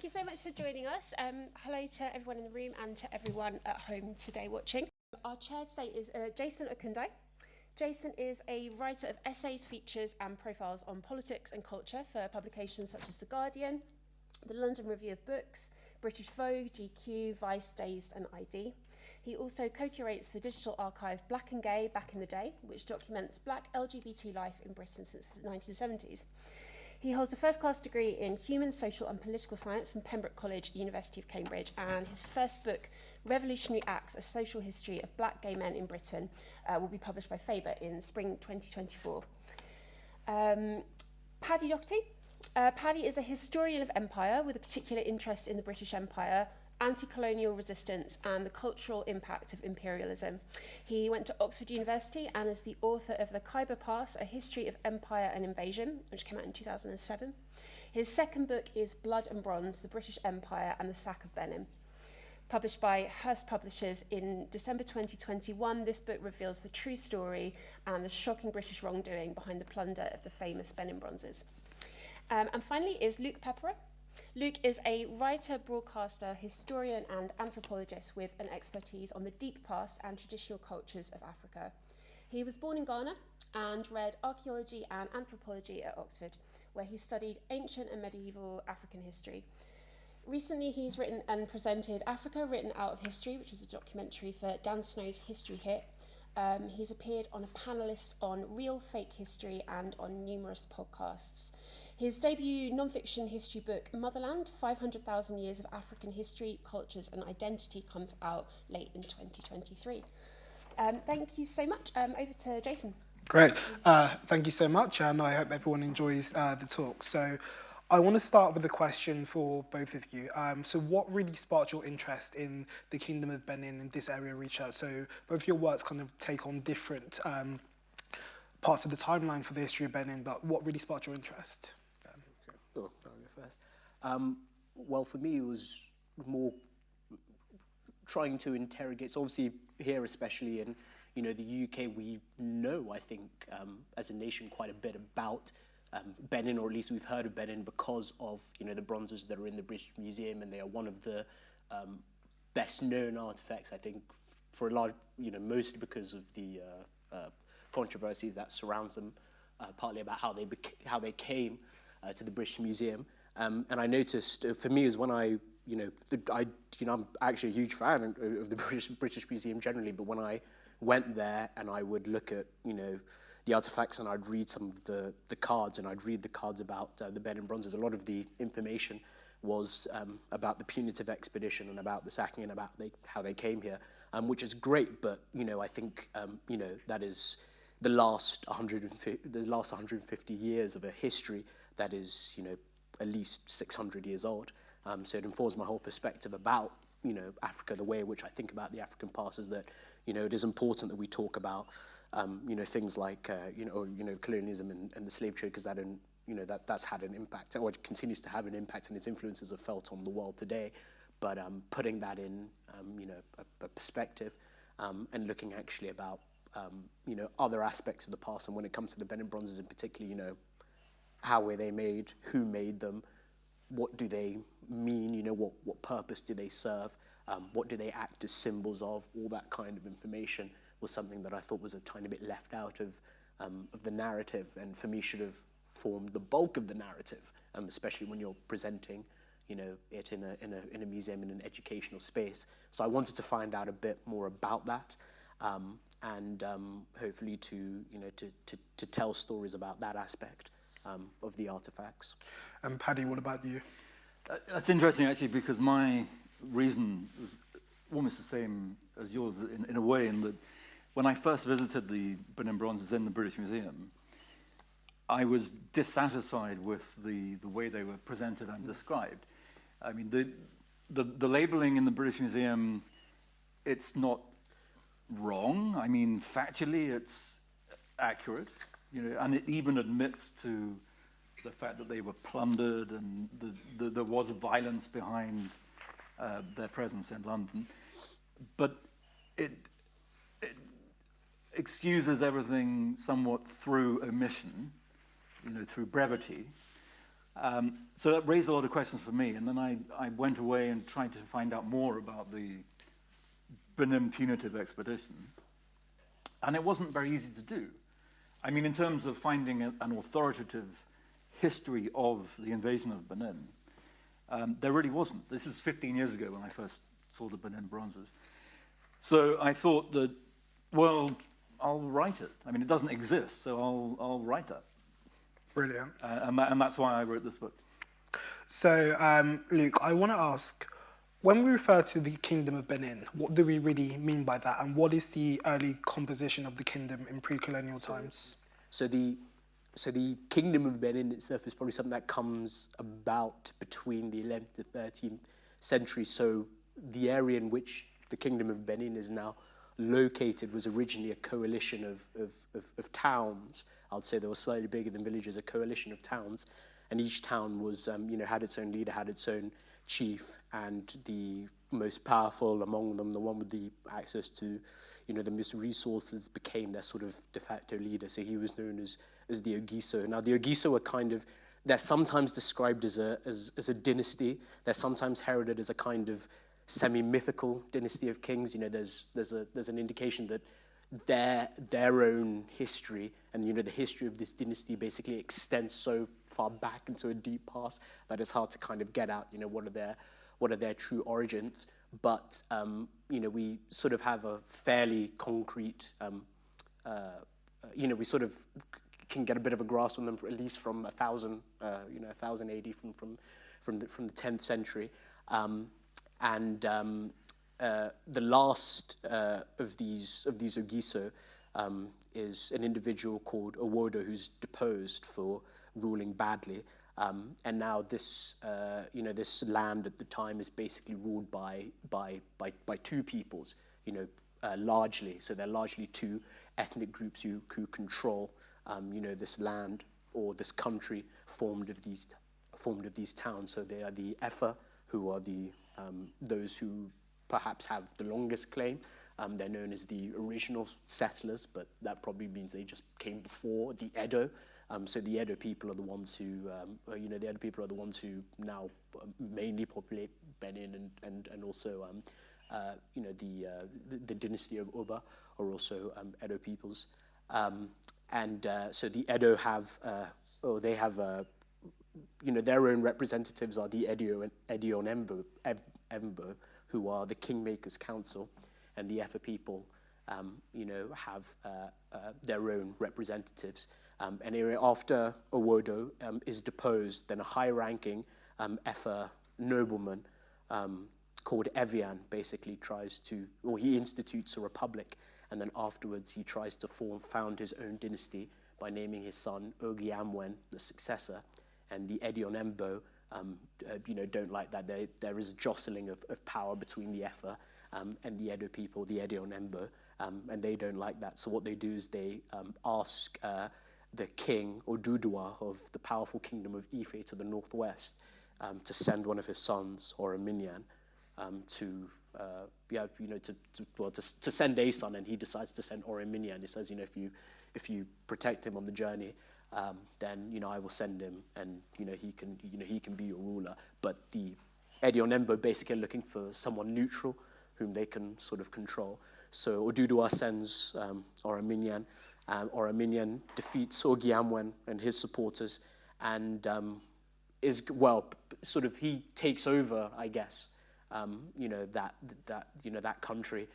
Thank you so much for joining us. Um, hello to everyone in the room and to everyone at home today watching. Our chair today is uh, Jason Okundaye. Jason is a writer of essays, features and profiles on politics and culture for publications such as The Guardian, the London Review of Books, British Vogue, GQ, Vice, Dazed and ID. He also co-curates the digital archive Black and Gay Back in the Day, which documents black LGBT life in Britain since the 1970s. He holds a first-class degree in Human, Social and Political Science from Pembroke College, University of Cambridge, and his first book, Revolutionary Acts, A Social History of Black Gay Men in Britain, uh, will be published by Faber in spring 2024. Um, Paddy Docherty. Uh, Paddy is a historian of empire with a particular interest in the British Empire, anti-colonial resistance and the cultural impact of imperialism. He went to Oxford University and is the author of The Khyber Pass, A History of Empire and Invasion, which came out in 2007. His second book is Blood and Bronze, The British Empire and the Sack of Benin. Published by Hurst Publishers in December 2021, this book reveals the true story and the shocking British wrongdoing behind the plunder of the famous Benin Bronzes. Um, and finally is Luke Pepera, Luke is a writer, broadcaster, historian and anthropologist with an expertise on the deep past and traditional cultures of Africa. He was born in Ghana and read archaeology and anthropology at Oxford, where he studied ancient and medieval African history. Recently, he's written and presented Africa Written Out of History, which was a documentary for Dan Snow's History Hit. Um, he's appeared on a panelist on Real Fake History and on numerous podcasts. His debut non-fiction history book, Motherland, 500,000 Years of African History, Cultures and Identity, comes out late in 2023. Um, thank you so much. Um, over to Jason. Great. Uh, thank you so much, and I hope everyone enjoys uh, the talk. So I want to start with a question for both of you. Um, so what really sparked your interest in the Kingdom of Benin and this area of research? So both your works kind of take on different um, parts of the timeline for the history of Benin, but what really sparked your interest? Oh, I'll go first. Um, well, for me, it was more trying to interrogate. So obviously here, especially in you know the UK, we know I think um, as a nation quite a bit about um, Benin, or at least we've heard of Benin because of you know the bronzes that are in the British Museum, and they are one of the um, best known artifacts. I think for a lot, you know, mostly because of the uh, uh, controversy that surrounds them, uh, partly about how they how they came uh, to the British Museum. Um, and I noticed, uh, for me, is when I, you know, the, I, you know, I'm actually a huge fan of the British, British Museum generally, but when I went there and I would look at, you know, the artifacts and I'd read some of the, the cards and I'd read the cards about uh, the Benin Bronzes, a lot of the information was um, about the punitive expedition and about the sacking and about they, how they came here, um, which is great, but, you know, I think, um, you know, that is the last 150, the last 150 years of a history that is, you know, at least 600 years old. Um, so it informs my whole perspective about, you know, Africa, the way in which I think about the African past is that, you know, it is important that we talk about, um, you know, things like, uh, you know, you know, colonialism and, and the slave trade, because that, in, you know, that, that's had an impact, or it continues to have an impact, and its influences are felt on the world today. But um, putting that in, um, you know, a, a perspective um, and looking actually about, um, you know, other aspects of the past, and when it comes to the Benin Bronzes in particular, you know, how were they made, who made them, what do they mean, you know, what, what purpose do they serve, um, what do they act as symbols of, all that kind of information was something that I thought was a tiny bit left out of, um, of the narrative and for me should have formed the bulk of the narrative, um, especially when you're presenting you know, it in a, in, a, in a museum, in an educational space. So I wanted to find out a bit more about that um, and um, hopefully to, you know, to, to, to tell stories about that aspect um, of the artifacts. And um, Paddy, what about you? Uh, that's interesting actually because my reason was almost the same as yours in, in a way in that when I first visited the Benin Bronzes in the British Museum, I was dissatisfied with the, the way they were presented and described. I mean, the, the, the labeling in the British Museum, it's not wrong. I mean, factually, it's accurate. You know, and it even admits to the fact that they were plundered and the, the, there was violence behind uh, their presence in London. But it, it excuses everything somewhat through omission, you know, through brevity. Um, so that raised a lot of questions for me, and then I, I went away and tried to find out more about the Benin punitive expedition. And it wasn't very easy to do. I mean, in terms of finding a, an authoritative history of the invasion of Benin, um, there really wasn't. This is 15 years ago when I first saw the Benin bronzes. So I thought that, well, I'll write it. I mean, it doesn't exist, so I'll, I'll write it. Brilliant. Uh, and, that, and that's why I wrote this book. So, um, Luke, I want to ask when we refer to the Kingdom of Benin, what do we really mean by that? And what is the early composition of the kingdom in pre colonial times? So the so the kingdom of Benin itself is probably something that comes about between the 11th to 13th century. So the area in which the kingdom of Benin is now located was originally a coalition of, of, of, of towns. I'd say they were slightly bigger than villages, a coalition of towns. And each town was, um, you know, had its own leader, had its own chief, and the most powerful among them, the one with the access to, you know, the most resources, became their sort of de facto leader. So he was known as, as the Ogiso. Now, the Ogiso are kind of, they're sometimes described as a, as, as a dynasty. They're sometimes heralded as a kind of semi-mythical dynasty of kings. You know, there's, there's, a, there's an indication that their, their own history and, you know, the history of this dynasty basically extends so far back into a deep past that it's hard to kind of get out, you know, what are their, what are their true origins. But, um, you know, we sort of have a fairly concrete, um, uh, you know, we sort of can get a bit of a grasp on them, at least from a thousand, uh, you know, a thousand AD from, from, from, the, from the 10th century. Um, and um, uh, the last uh, of these of these Ogiso um, is an individual called Owodo who's deposed for ruling badly. Um, and now this, uh, you know, this land at the time is basically ruled by, by, by, by two peoples, you know, uh, largely. So they're largely two ethnic groups who, who control, um, you know, this land or this country formed of these, formed of these towns. So they are the Efa, who are the um, those who perhaps have the longest claim. Um, they're known as the original settlers, but that probably means they just came before the Edo. Um, so the Edo people are the ones who, um, uh, you know, the Edo people are the ones who now uh, mainly populate Benin and, and, and also, um, uh, you know, the, uh, the, the dynasty of Oba are also um, Edo peoples. Um, and uh, so the Edo have, oh, they have uh, you know, their own representatives are the Edo and Edio and Embo, Embo, who are the Kingmakers Council, and the Efa people, um, you know, have uh, uh, their own representatives. Um, and after Owodo um, is deposed, then a high-ranking um, Efa nobleman um, called Evian basically tries to, or he institutes a republic, and then afterwards he tries to form, found his own dynasty by naming his son Ogiamwen, the successor, and the Edionembo um, uh, you know, don't like that. There, there is jostling of, of power between the Efa um, and the Edo people, the Edo Edionembo, um, and they don't like that. So what they do is they um, ask uh, the king, or Dudua, of the powerful kingdom of Ife to the northwest, um, to send one of his sons, or a Minyan, um, to uh, yeah, you know, to, to well, to, to send a son, and he decides to send Oranmiyan. He says, you know, if you if you protect him on the journey, um, then you know I will send him, and you know he can you know he can be your ruler. But the Edionembo basically are looking for someone neutral whom they can sort of control. So Oduduwa sends um, Oranmiyan. Um, Oranmiyan defeats Ogiamwen and his supporters, and um, is well sort of he takes over, I guess. Um, you know that that you know that country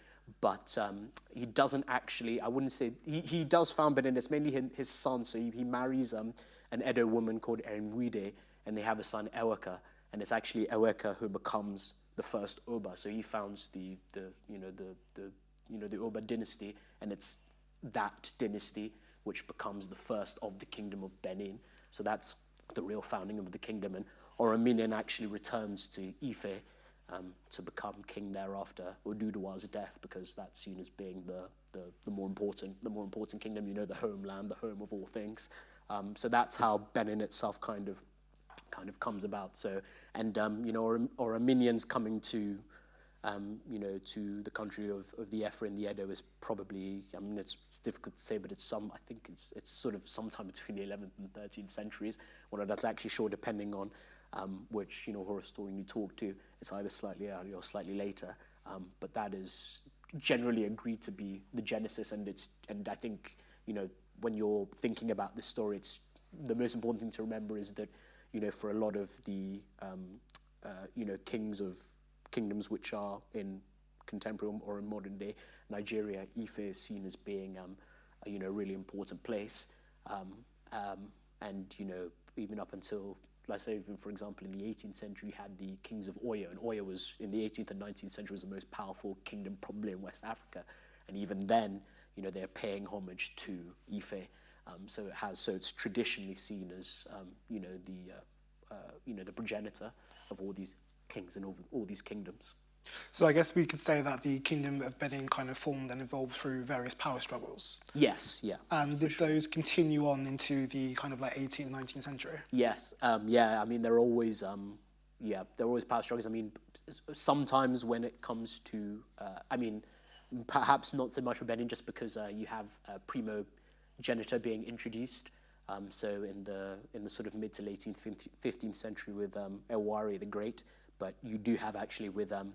but um, he doesn't actually, I wouldn't say, he, he does found Benin, it's mainly his, son, so he, he marries um, an Edo woman called Erinwide, and they have a son, Eweka, and it's actually Eweka who becomes the first Oba, so he founds the, the, you know, the, the, you know, the Oba dynasty, and it's that dynasty which becomes the first of the kingdom of Benin, so that's the real founding of the kingdom, and Oranmiyan actually returns to Ife, um, to become king thereafter, Oduduwa's death, because that's seen as being the, the, the, more important, the more important kingdom, you know, the homeland, the home of all things. Um, so that's how Benin itself kind of, kind of comes about. So, and, um, you know, or, or Armenians coming to, um, you know, to the country of, of the Efa and the Edo is probably, I mean, it's, it's difficult to say, but it's some, I think it's, it's sort of sometime between the 11th and 13th centuries. Well, that's actually sure depending on um, which, you know, horror historian you talk to. It's either slightly earlier or slightly later. Um, but that is generally agreed to be the genesis, and it's, and I think, you know, when you're thinking about this story, it's the most important thing to remember is that, you know, for a lot of the, um, uh, you know, kings of kingdoms which are in contemporary or in modern day Nigeria, Ife is seen as being um, a you know really important place, um, um, and you know even up until let's say even for example in the 18th century you had the kings of Oyo, and Oyo was in the 18th and 19th century was the most powerful kingdom probably in West Africa, and even then you know they're paying homage to Ife, um, so it has so it's traditionally seen as um, you know the uh, uh, you know the progenitor of all these kings and all, all these kingdoms. So I guess we could say that the kingdom of Benin kind of formed and evolved through various power struggles. Yes, yeah. And did those continue on into the kind of like 18th, 19th century? Yes, um, yeah. I mean, there are always, um, yeah, there are always power struggles. I mean, sometimes when it comes to, uh, I mean, perhaps not so much for Benin, just because uh, you have uh, primogeniture being introduced. Um, so in the in the sort of mid to late 18th, 15th century with um, Ewuare the Great, but you do have actually with um,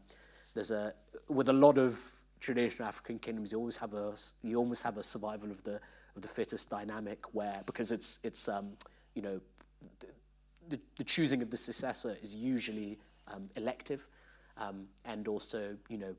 there's a with a lot of traditional African kingdoms, you always have a you almost have a survival of the of the fittest dynamic where because it's it's um, you know the, the choosing of the successor is usually um, elective um, and also you know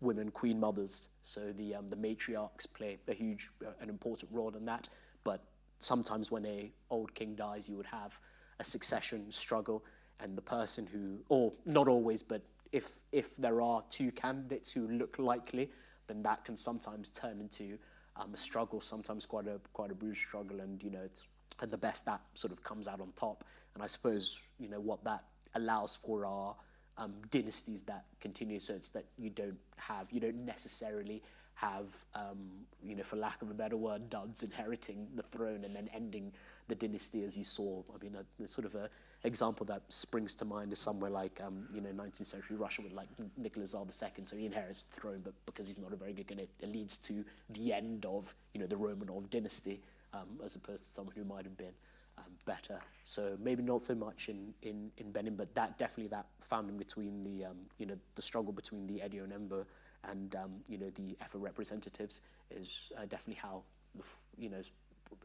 women queen mothers so the um, the matriarchs play a huge uh, an important role in that but sometimes when a old king dies, you would have a succession struggle, and the person who, or not always, but if if there are two candidates who look likely, then that can sometimes turn into um, a struggle, sometimes quite a quite a bruised struggle, and you know, it's, and the best that sort of comes out on top. And I suppose you know what that allows for are um, dynasties that continue, so it's that you don't have, you don't necessarily have, um, you know, for lack of a better word, duds inheriting the throne and then ending the dynasty as you saw. I mean, a, a sort of a example that springs to mind is somewhere like, um, you know, 19th century Russia with like Nicholas II. So he inherits the throne, but because he's not a very good guy, it, it leads to the end of, you know, the Romanov dynasty, um, as opposed to someone who might have been um, better. So maybe not so much in, in, in Benin, but that definitely that founding between the, um, you know, the struggle between the Edo and Embo and um, you know the EFA representatives is uh, definitely how the, you know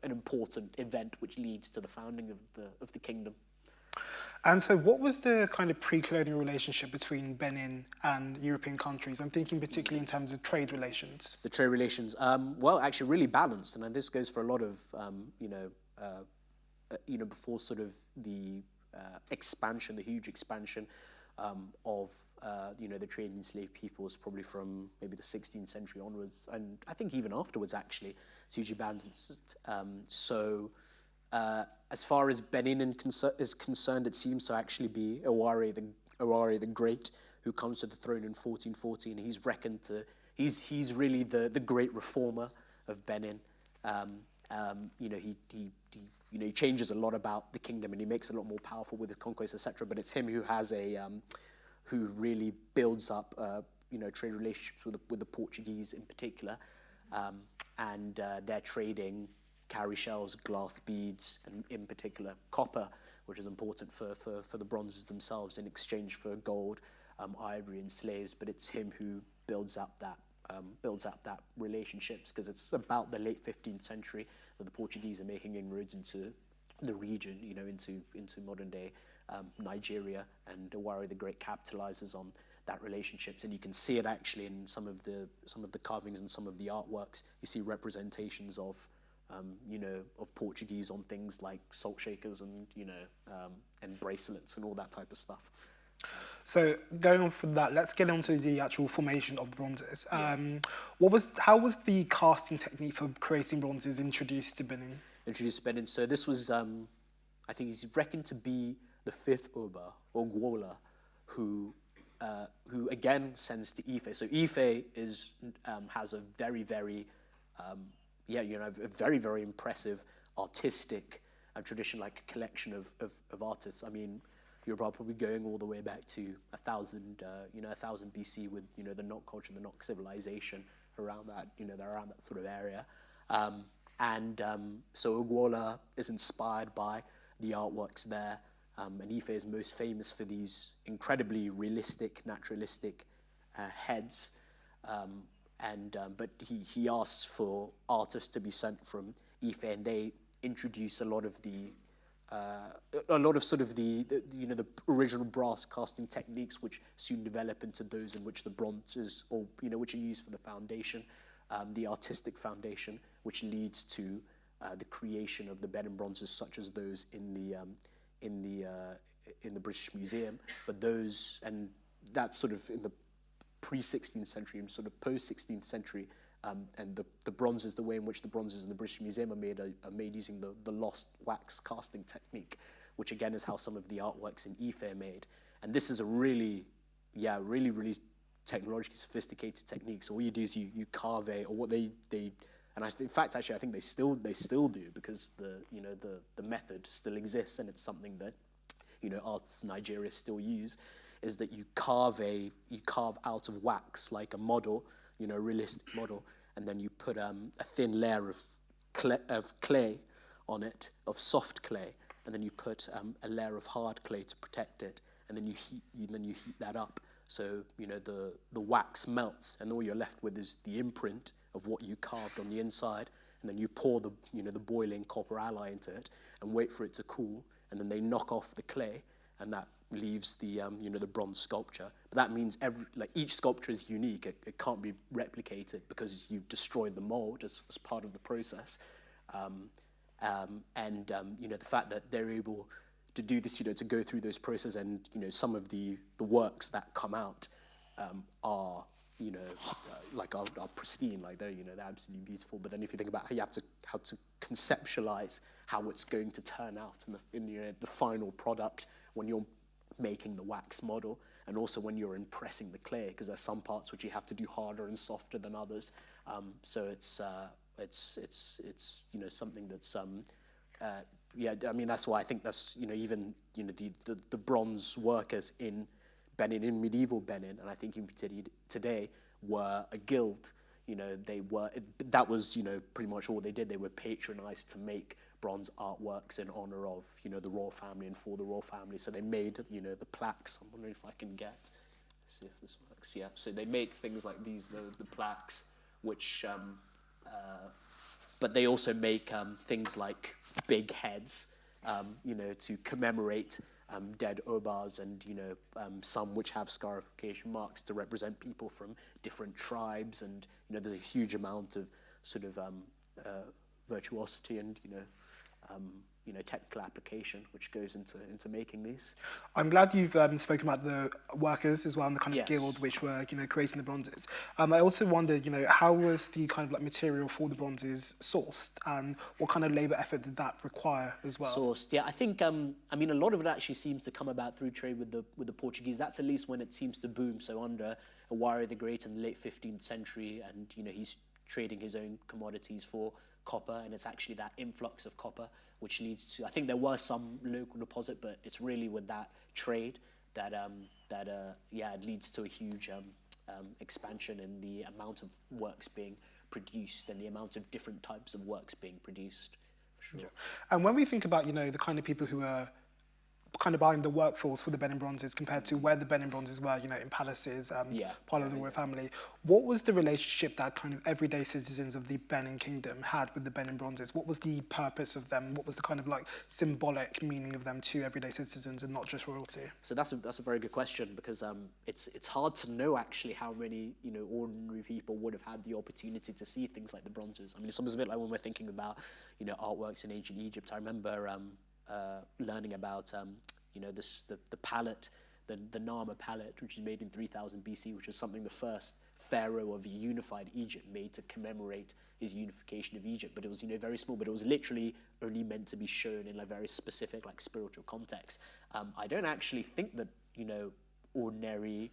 an important event which leads to the founding of the of the kingdom. And so, what was the kind of pre-colonial relationship between Benin and European countries? I'm thinking particularly in terms of trade relations. The trade relations, um, well, actually, really balanced, and this goes for a lot of um, you know, uh, you know, before sort of the uh, expansion, the huge expansion um, of uh, you know the trade in enslaved peoples probably from maybe the 16th century onwards, and I think even afterwards actually, it's hugely balanced. Um, so uh, as far as Benin is concerned, it seems to actually be Ewuare the Ewuare the Great who comes to the throne in 1414. He's reckoned to he's he's really the the great reformer of Benin. Um, um, you know, he, he, you know, he changes a lot about the kingdom and he makes it a lot more powerful with his conquests, etc. But it's him who has a, um, who really builds up, uh, you know, trade relationships with the, with the Portuguese in particular. Um, and uh, they're trading cowrie shells, glass beads, and in particular copper, which is important for, for, for the bronzes themselves in exchange for gold, um, ivory, and slaves. But it's him who builds up that um, builds up that relationships because it's about the late 15th century that the Portuguese are making inroads into the region, you know, into into modern day um, Nigeria, and Ewuare the Great capitalizes on that relationships, and you can see it actually in some of the some of the carvings and some of the artworks. You see representations of um, you know of Portuguese on things like salt shakers and you know um, and bracelets and all that type of stuff. So going on from that, let's get on to the actual formation of the bronzes. Um, what was, how was the casting technique for creating bronzes introduced to Benin? Introduced to Benin. So this was, um, I think he's reckoned to be the fifth Oba, Oguola, who, uh, who again sends to Ife. So Ife is, um, has a very, very, um, yeah, you know, a very, very impressive artistic and tradition, like collection of, of, of artists. I mean, you're probably going all the way back to a thousand, uh, you know, a thousand BC with you know the Nok culture, the Nok civilization around that, you know, around that sort of area. Um, and um, so Oguola is inspired by the artworks there. Um, and Ife is most famous for these incredibly realistic, naturalistic uh, heads. Um, and um, but he, he asks for artists to be sent from Ife, and they introduce a lot of the uh, a lot of sort of the, the, you know the original brass casting techniques, which soon develop into those in which the bronzes, or you know, which are used for the foundation, um, the artistic foundation, which leads to uh, the creation of the Benin bronzes, such as those in the um, in the uh, in the British Museum. But those and that's sort of in the pre-16th century and sort of post-16th century. Um, and the, the bronzes, the way in which the bronzes in the British Museum are made, are, are made using the, the lost wax casting technique, which again is how some of the artworks in Ife are made. And this is a really, yeah, really, really technologically sophisticated technique. So all you do is you, you carve a, or what they, they and I, in fact, actually, I think they still, they still do because the, you know, the, the method still exists and it's something that, you know, artists in Nigeria still use is that you carve a you carve out of wax like a model, you know, a realistic model, and then you put um, a thin layer of clay, of clay on it, of soft clay, and then you put um, a layer of hard clay to protect it, and then you heat you, then you heat that up. So you know the the wax melts, and all you're left with is the imprint of what you carved on the inside, and then you pour the you know the boiling copper alloy into it, and wait for it to cool, and then they knock off the clay, and that leaves the um, you know the bronze sculpture. But that means every like each sculpture is unique. It, it can't be replicated because you've destroyed the mold as, as part of the process. Um, um, and um, you know the fact that they're able to do this, you know, to go through those processes, and you know some of the the works that come out um, are you know uh, like are, are pristine, like they're you know they're absolutely beautiful. But then if you think about how you have to how to conceptualize how it's going to turn out in the in you know, the final product when you're making the wax model and also when you're impressing the clay because there's some parts which you have to do harder and softer than others. Um, so it's, uh, it's, it's, it's, you know, something that's, um, uh, yeah, I mean, that's why I think that's, you know, even, you know, the, the, the bronze workers in Benin, in medieval Benin, and I think even today, were a guild. You know, they were, that was, you know, pretty much all they did. They were patronized to make bronze artworks in honor of, you know, the royal family and for the royal family. So they made, you know, the plaques. I'm wondering if I can get, see if this works. Yeah, so they make things like these, the, the plaques, which, um, uh, but they also make um, things like big heads, um, you know, to commemorate um, dead Obas and, you know, um, some which have scarification marks to represent people from different tribes. And, you know, there's a huge amount of sort of um, uh, virtuosity and, you know, um, you know, technical application which goes into, into making these. I'm glad you've um, spoken about the workers as well and the kind of Yes. guild which were, you know, creating the bronzes. Um, I also wondered, you know, how was the kind of like material for the bronzes sourced and what kind of labour effort did that require as well? sourced. Yeah, I think um, I mean a lot of it actually seems to come about through trade with the with the Portuguese. That's at least when it seems to boom. So under Ewuare the Great in the late 15th century, and you know he's trading his own commodities for copper, and it's actually that influx of copper which leads to. I think there was some local deposit, but it's really with that trade that um, that uh, yeah, it leads to a huge um, um, expansion in the amount of works being produced and the amount of different types of works being produced. For sure. Yeah. And when we think about you know the kind of people who are kind of buying the workforce for the Benin Bronzes compared to where the Benin Bronzes were, you know, in palaces, um, Yeah, part of the royal family, what was the relationship that kind of everyday citizens of the Benin Kingdom had with the Benin Bronzes? What was the purpose of them? What was the kind of like symbolic meaning of them to everyday citizens and not just royalty? So that's a, that's a very good question because um, it's it's hard to know actually how many you know ordinary people would have had the opportunity to see things like the bronzes. I mean, it's almost a bit like when we're thinking about you know artworks in ancient Egypt. I remember um, uh, learning about um, you know this the the palette, the the Narmer palette, which was made in 3000 BC, which was something the first pharaoh of unified Egypt made to commemorate his unification of Egypt. But it was you know very small, but it was literally only meant to be shown in a very specific like spiritual context. Um, I don't actually think that you know ordinary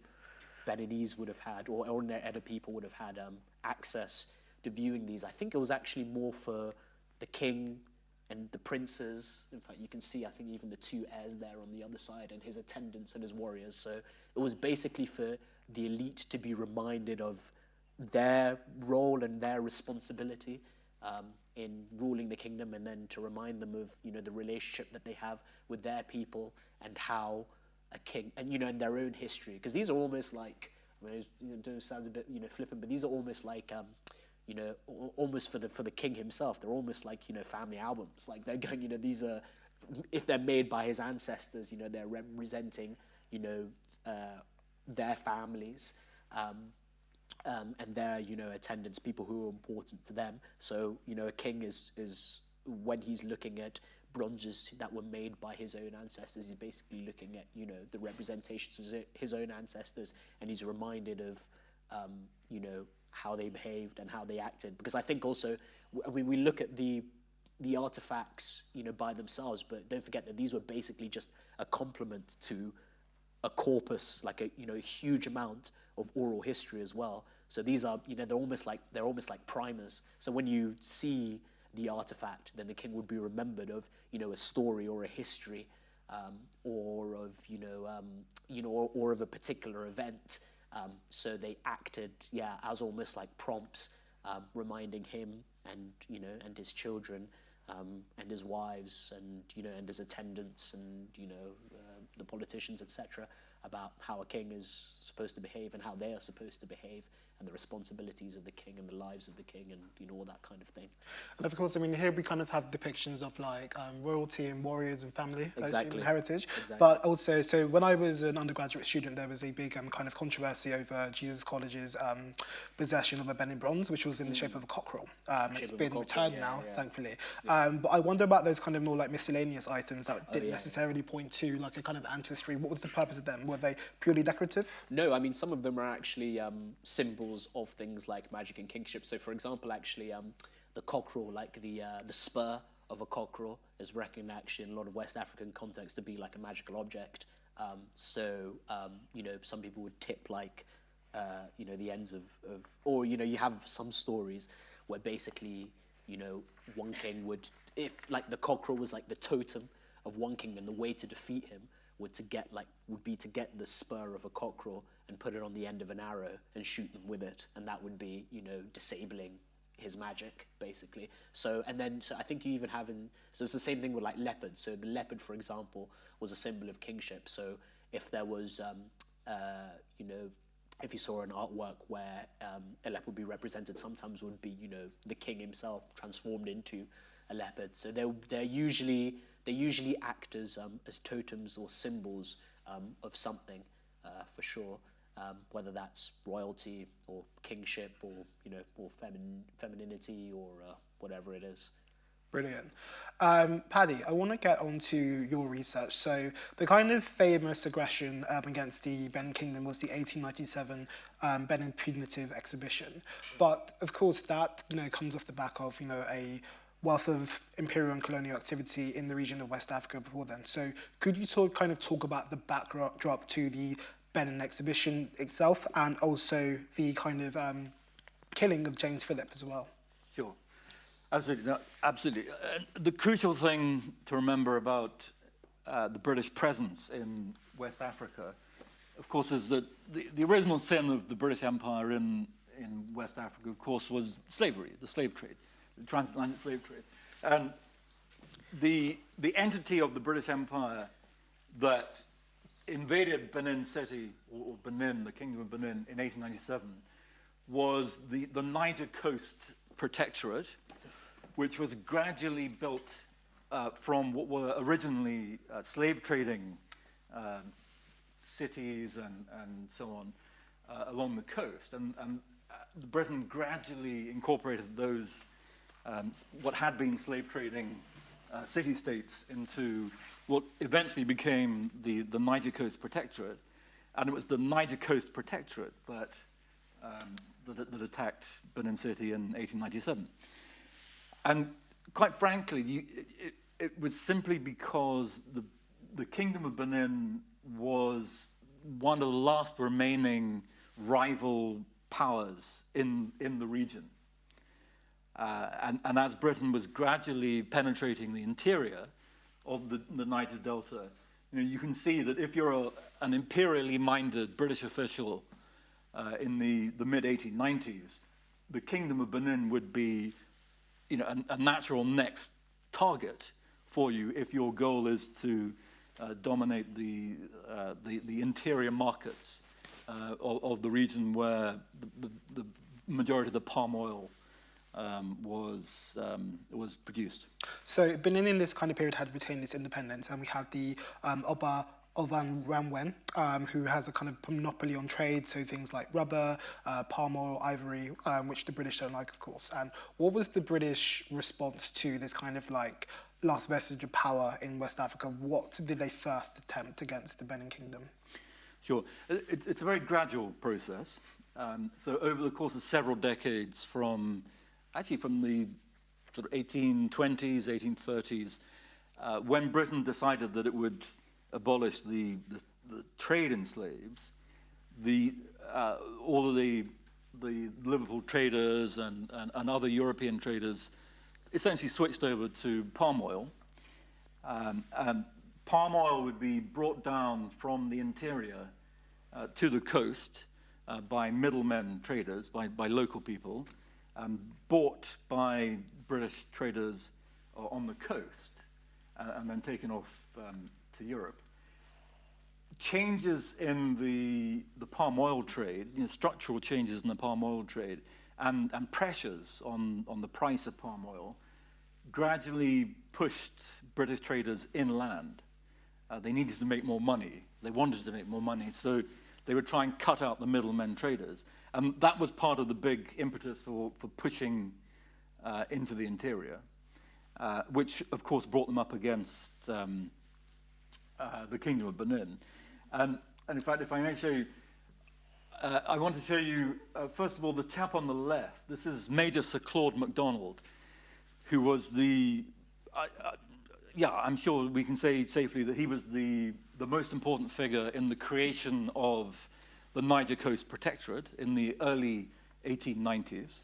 Beninese would have had, or ordinary other people would have had um, access to viewing these. I think it was actually more for the king and the princes. In fact, you can see, I think, even the two heirs there on the other side, and his attendants and his warriors. So it was basically for the elite to be reminded of their role and their responsibility um, in ruling the kingdom, and then to remind them of you know the relationship that they have with their people and how a king and you know in their own history, because these are almost like I mean, it sounds a bit you know flippant, but these are almost like um, you know, almost for the for the king himself. They're almost like you know family albums. Like they're going, you know, these are if they're made by his ancestors, you know, they're representing you know uh, their families. Um, um, and their you know attendants, people who are important to them. So you know a king is is when he's looking at bronzes that were made by his own ancestors, he's basically looking at you know the representations of his- own ancestors, and he's reminded of um, you know how they behaved and how they acted. Because I think also, I mean, we look at the the artifacts you know by themselves, but don't forget that these were basically just a complement to a corpus, like a you know a huge amount of oral history as well. So these are you know they're almost like they're almost like primers. So when you see the artifact, then the king would be remembered of you know a story or a history, um, or of you know um, you know or, or of a particular event. Um, so they acted yeah as almost like prompts, um, reminding him and you know and his children um, and his wives and you know and his attendants and you know uh, the politicians etc about how a king is supposed to behave and how they are supposed to behave and the responsibilities of the king and the lives of the king and you know all that kind of thing And of course, I mean, here we kind of have depictions of like um, royalty and warriors and family, Exactly. and heritage. Exactly. But also, so when I was an undergraduate student, there was a big um, kind of controversy over Jesus College's um, possession of a Benin bronze, which was in the shape of a cockerel. Um, it's Mm. Shape of a Benin cockerel, returned yeah, now, yeah. thankfully. Um, but I wonder about those kind of more like miscellaneous items that didn't Oh, yeah. necessarily point to like a kind of ancestry. What was the purpose of them? Were they purely decorative? No, I mean some of them are actually um, of things like magic and kingship. So, for example, actually, um, the cockerel, like the uh, the spur of a cockerel, is actually in a lot of West African contexts to be like a magical object. Um, so, um, you know, some people would tip like, uh, you know, the ends of, of, or you know, you have some stories where basically, you know, one king would, if like the cockerel was like the totem of one king, then the way to defeat him would to get like would be to get the spur of a cockerel and put it on the end of an arrow and shoot them with it, and that would be you know disabling his magic basically. So and then so I think you even have in so it's the same thing with like leopards. So the leopard, for example, was a symbol of kingship. So if there was um, uh, you know if you saw an artwork where um, a leopard would be represented, sometimes would be you know the king himself transformed into a leopard. So they're they're usually they usually act as um, as totems or symbols um, of something uh, for sure. Um, whether that's royalty or kingship or you know or femin- femininity or uh, whatever it is. Brilliant. Um, Paddy, I want to get onto your research. So, the kind of famous aggression um, against the Benin Kingdom was the 1897 um, Benin Punitive Expedition. But of course, that you know comes off the back of you know a wealth of imperial and colonial activity in the region of West Africa before then. So, could you talk kind of talk about the backdrop to the Benin expedition itself, and also the kind of um, killing of James Phillips as well? Sure. Absolutely. No, absolutely. Uh, the crucial thing to remember about uh, the British presence in West Africa, of course, is that the, the original sin of the British Empire in, in West Africa, of course, was slavery, the slave trade, the transatlantic slave trade. And the, the entity of the British Empire that invaded Benin City, or, or Benin, the Kingdom of Benin, in 1897, was the, the Niger Coast Protectorate, which was gradually built uh, from what were originally uh, slave trading uh, cities and, and so on uh, along the coast. And, and uh, Britain gradually incorporated those, um, what had been slave trading uh, city-states into what eventually became the, the Niger Coast Protectorate. And it was the Niger Coast Protectorate that, um, that, that attacked Benin City in 1897. And quite frankly, you, it, it was simply because the, the Kingdom of Benin was one of the last remaining rival powers in, in the region. Uh, and, and as Britain was gradually penetrating the interior of the, the Niger Delta, you, know, you can see that if you're a, an imperially minded British official uh, in the, the mid-1890s, the Kingdom of Benin would be you know, a, a natural next target for you if your goal is to uh, dominate the, uh, the, the, interior markets uh, of, of, the region where the, the, the, majority of the palm oil um, was, um, was produced. So Benin in this kind of period had retained its independence and we had the um, Oba Ovonramwen, um, who has a kind of monopoly on trade, so things like rubber, uh, palm oil, ivory, um, which the British don't like, of course. And what was the British response to this kind of like last vestige of power in West Africa? What did they first attempt against the Benin Kingdom? Sure. It, it's a very gradual process. Um, so over the course of several decades from, actually from the sort of 1820s, 1830s, uh, when Britain decided that it would abolish the, the, the trade in slaves, the, uh, all of the, the Liverpool traders and, and, and, other European traders essentially switched over to palm oil. Um, and palm oil would be brought down from the interior uh, to the coast uh, by middlemen traders, by, by local people, um, bought by British traders uh, on the coast, uh, and then taken off um, to Europe changes in the, the palm oil trade, you know, structural changes in the palm oil trade, and, and pressures on, on the price of palm oil gradually pushed British traders inland. Uh, they needed to make more money. They wanted to make more money, so they would try and cut out the middlemen traders. And that was part of the big impetus for, for pushing uh, into the interior, uh, which, of course, brought them up against um, uh, the Kingdom of Benin. Um, and in fact, if I may show you, uh, I want to show you, uh, first of all, the chap on the left. This is Major Sir Claude MacDonald, who was the, yeah, I'm sure we can say safely that he was the, the most important figure in the creation of the Niger Coast Protectorate in the early 1890s.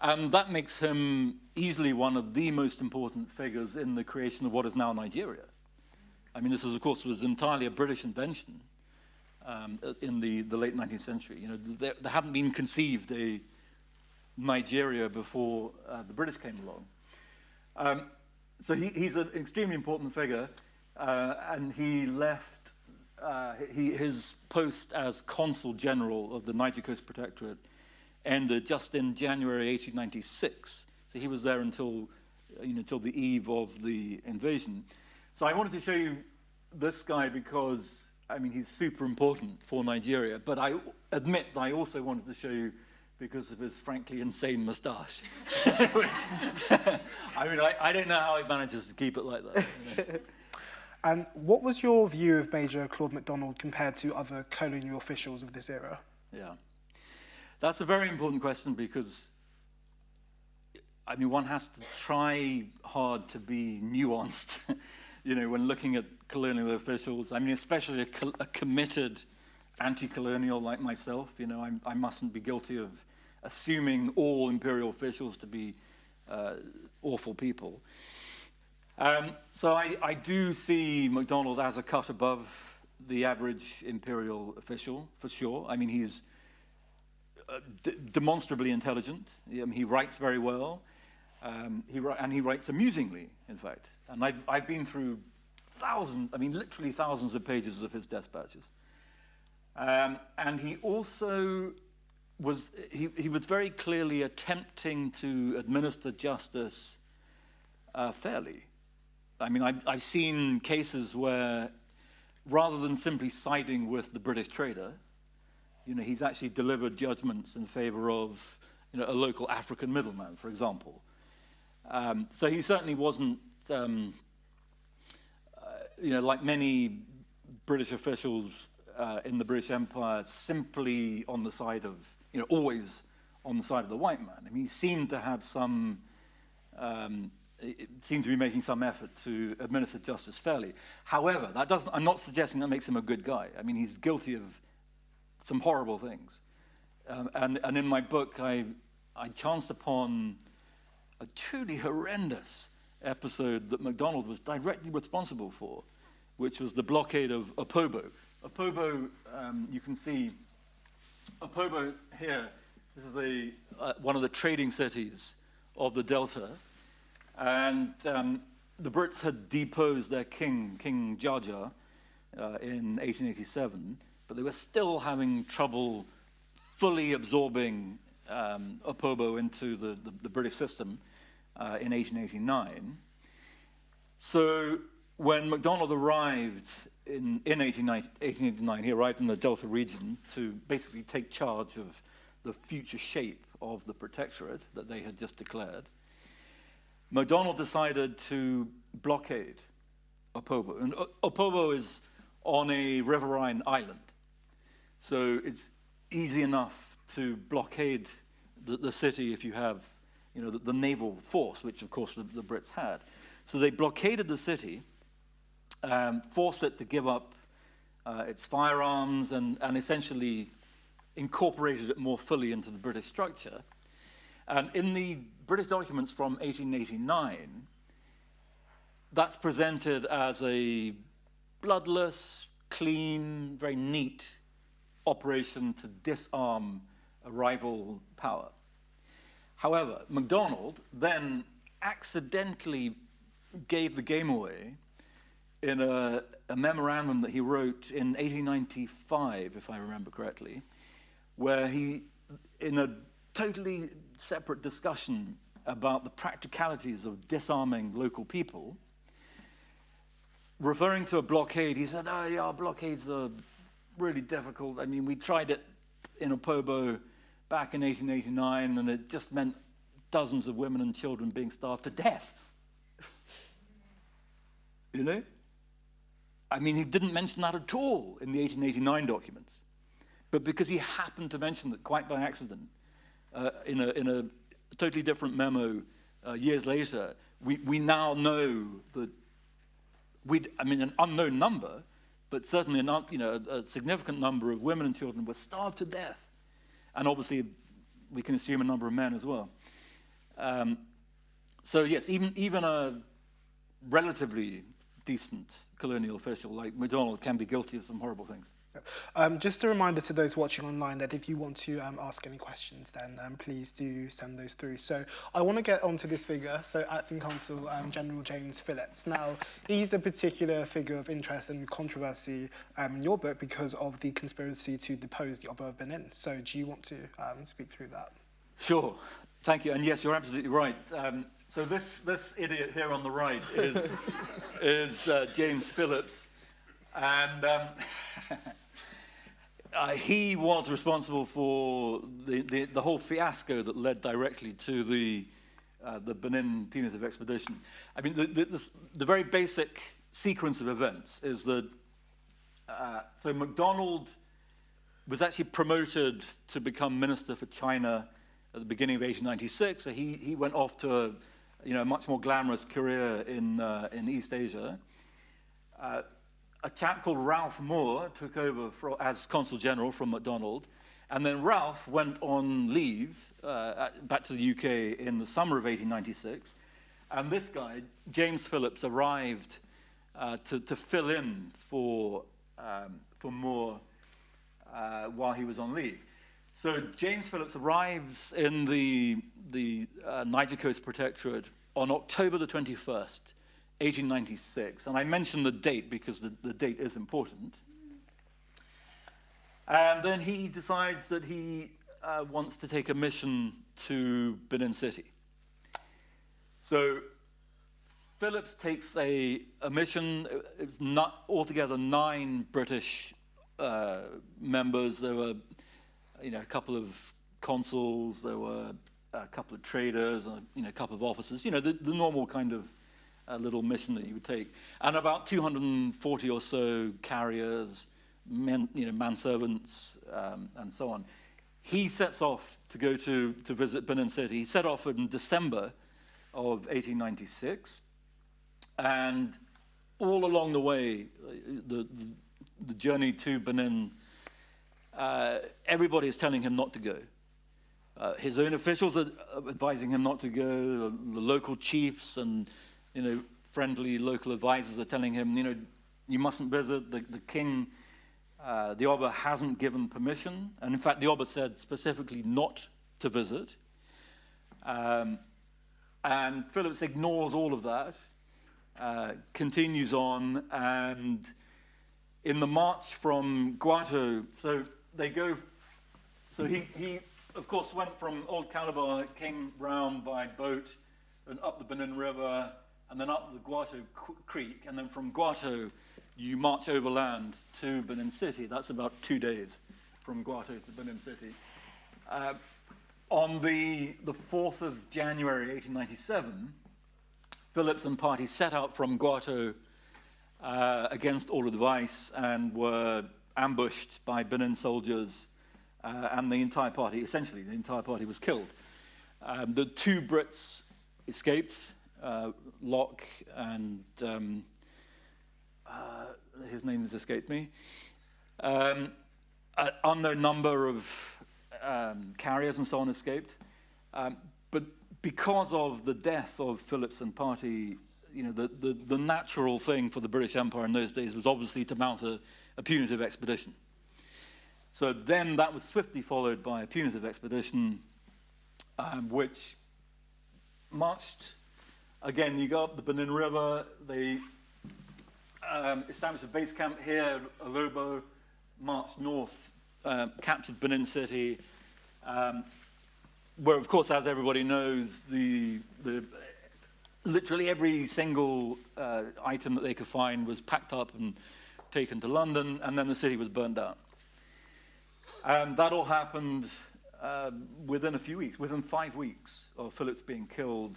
And that makes him easily one of the most important figures in the creation of what is now Nigeria. I mean, this is, of course, was entirely a British invention um, in the, the late 19th century. You know, there, there hadn't been conceived a Nigeria before uh, the British came along. Um, so he, he's an extremely important figure, uh, and he left uh, he, his post as Consul General of the Niger Coast Protectorate ended just in January 1896. So he was there until, you know, until the eve of the invasion. So I wanted to show you this guy because, I mean, he's super important for Nigeria, but I admit that I also wanted to show you because of his frankly insane moustache. I mean, I, I, don't know how he manages to keep it like that. and what was your view of Major Claude MacDonald compared to other colonial officials of this era? Yeah, that's a very important question because I mean, one has to try hard to be nuanced you know, when looking at colonial officials, I mean, especially a, co a committed anti-colonial like myself, you know, I, I, mustn't be guilty of assuming all imperial officials to be uh, awful people. Um, so I, I do see MacDonald as a cut above the average imperial official, for sure. I mean, he's uh, demonstrably intelligent. Um, he writes very well. Um, he, and he writes amusingly, in fact. And I've, I've been through thousands, I mean, literally thousands of pages of his dispatches. Um, and he also was, he, he was very clearly attempting to administer justice uh, fairly. I mean, I've, I've seen cases where rather than simply siding with the British trader, you know, he's actually delivered judgments in favor of you know, a local African middleman, for example. Um, so he certainly wasn't, um, uh, you know, like many British officials uh, in the British Empire, simply on the side of, you know, always on the side of the white man. I mean, he seemed to have some, um, it seemed to be making some effort to administer justice fairly. However, that doesn't, I'm not suggesting that makes him a good guy. I mean, he's guilty of some horrible things. Um, and, and in my book, I, I chanced upon a truly horrendous episode that MacDonald was directly responsible for, which was the blockade of Opobo. Opobo, um, you can see, Opobo here, this is a, uh, one of the trading cities of the Delta, and um, the Brits had deposed their king, King Jaja, uh, in 1887, but they were still having trouble fully absorbing um, Opobo into the, the, the British system uh, in 1889. So when MacDonald arrived in, in 1889, he arrived in the Delta region to basically take charge of the future shape of the protectorate that they had just declared. MacDonald decided to blockade Opobo. And Opobo is on a riverine island. So it's easy enough to blockade the, the city if you have you know, the, the, naval force, which of course the, the, Brits had. So they blockaded the city, um, forced it to give up uh, its firearms and, and essentially incorporated it more fully into the British structure. And in the British documents from 1889, that's presented as a bloodless, clean, very neat operation to disarm a rival power. However, MacDonald then accidentally gave the game away in a, a, memorandum that he wrote in 1895, if I remember correctly, where he, in a totally separate discussion about the practicalities of disarming local people, referring to a blockade, he said, oh yeah, blockades are really difficult. I mean, we tried it in Opobo back in 1889, and it just meant dozens of women and children being starved to death. you know? I mean, he didn't mention that at all in the 1889 documents. But because he happened to mention it quite by accident uh, in, a, in a totally different memo uh, years later, we, we now know that we, I mean, an unknown number, but certainly you know, a, a significant number of women and children were starved to death. And obviously, we can assume a number of men as well. Um, so yes, even, even a relatively decent colonial official like MacDonald can be guilty of some horrible things. Um, just a reminder to those watching online that if you want to um, ask any questions, then um, please do send those through. So I want to get onto this figure, so Acting Consul um, General James Phillips. Now, he's a particular figure of interest and controversy um, in your book because of the conspiracy to depose the Oba of Benin. So do you want to um, speak through that? Sure. Thank you. And yes, you're absolutely right. so this, this idiot here on the right is, is uh, James Phillips. And uh, he was responsible for the, the, the, whole fiasco that led directly to the, uh, the Benin punitive expedition. I mean, the, the, the, very basic sequence of events is that, uh, so MacDonald was actually promoted to become minister for China at the beginning of 1896. So he, he went off to a you know, a much more glamorous career in, uh, in East Asia. A chap called Ralph Moor took over for, as consul general from MacDonald, and then Ralph went on leave uh, back to the UK in the summer of 1896, and this guy, James Phillips, arrived uh, to, to fill in for, um, for Moor uh, while he was on leave. So James Phillips arrives in the, the uh, Niger Coast Protectorate on October the 21st, 1896. And I mention the date because the, the date is important. And then he decides that he uh, wants to take a mission to Benin City. So Phillips takes a, a mission, it's not altogether nine British uh, members. There were you know, a couple of consuls, there were a couple of traders, you know, a couple of officers, you know, the, the normal kind of a little mission that you would take. And about 240 or so carriers, men, you know, manservants, um, and so on. He sets off to go to, to visit Benin City. He set off in December of 1896. And all along the way, the, the, the journey to Benin, uh, everybody is telling him not to go. Uh, his own officials are advising him not to go. The local chiefs and, you know, friendly local advisors are telling him, you know, you mustn't visit. The, the king, uh, the Oba hasn't given permission. And in fact, the Oba said specifically not to visit. Um, and Phillips ignores all of that, uh, continues on, and in the march from Gwato, so they go, so he, he of course went from Old Calabar, came round by boat and up the Benin River, and then up the Gwato Creek, and then from Gwato, you march overland to Benin City. That's about two days from Gwato to Benin City. Uh, on the, the 4th of January 1897, Phillips and party set out from Gwato uh, against all advice and were ambushed by Benin soldiers uh, and the entire party, essentially the entire party was killed. Um, the two Brits escaped, uh, Locke and um, uh, his name has escaped me. Um, an unknown number of um, carriers and so on escaped. Um, but because of the death of Phillips and party, you know, the, the, the, natural thing for the British Empire in those days was obviously to mount a, a punitive expedition. So then that was swiftly followed by a punitive expedition, um, which marched, again, you go up the Benin River, they um, established a base camp here, Alobo, marched north, uh, captured Benin City, um, where, of course, as everybody knows, the, the literally every single uh, item that they could find was packed up and taken to London, and then the city was burned down. And that all happened uh, within a few weeks, within five weeks of Phillips being killed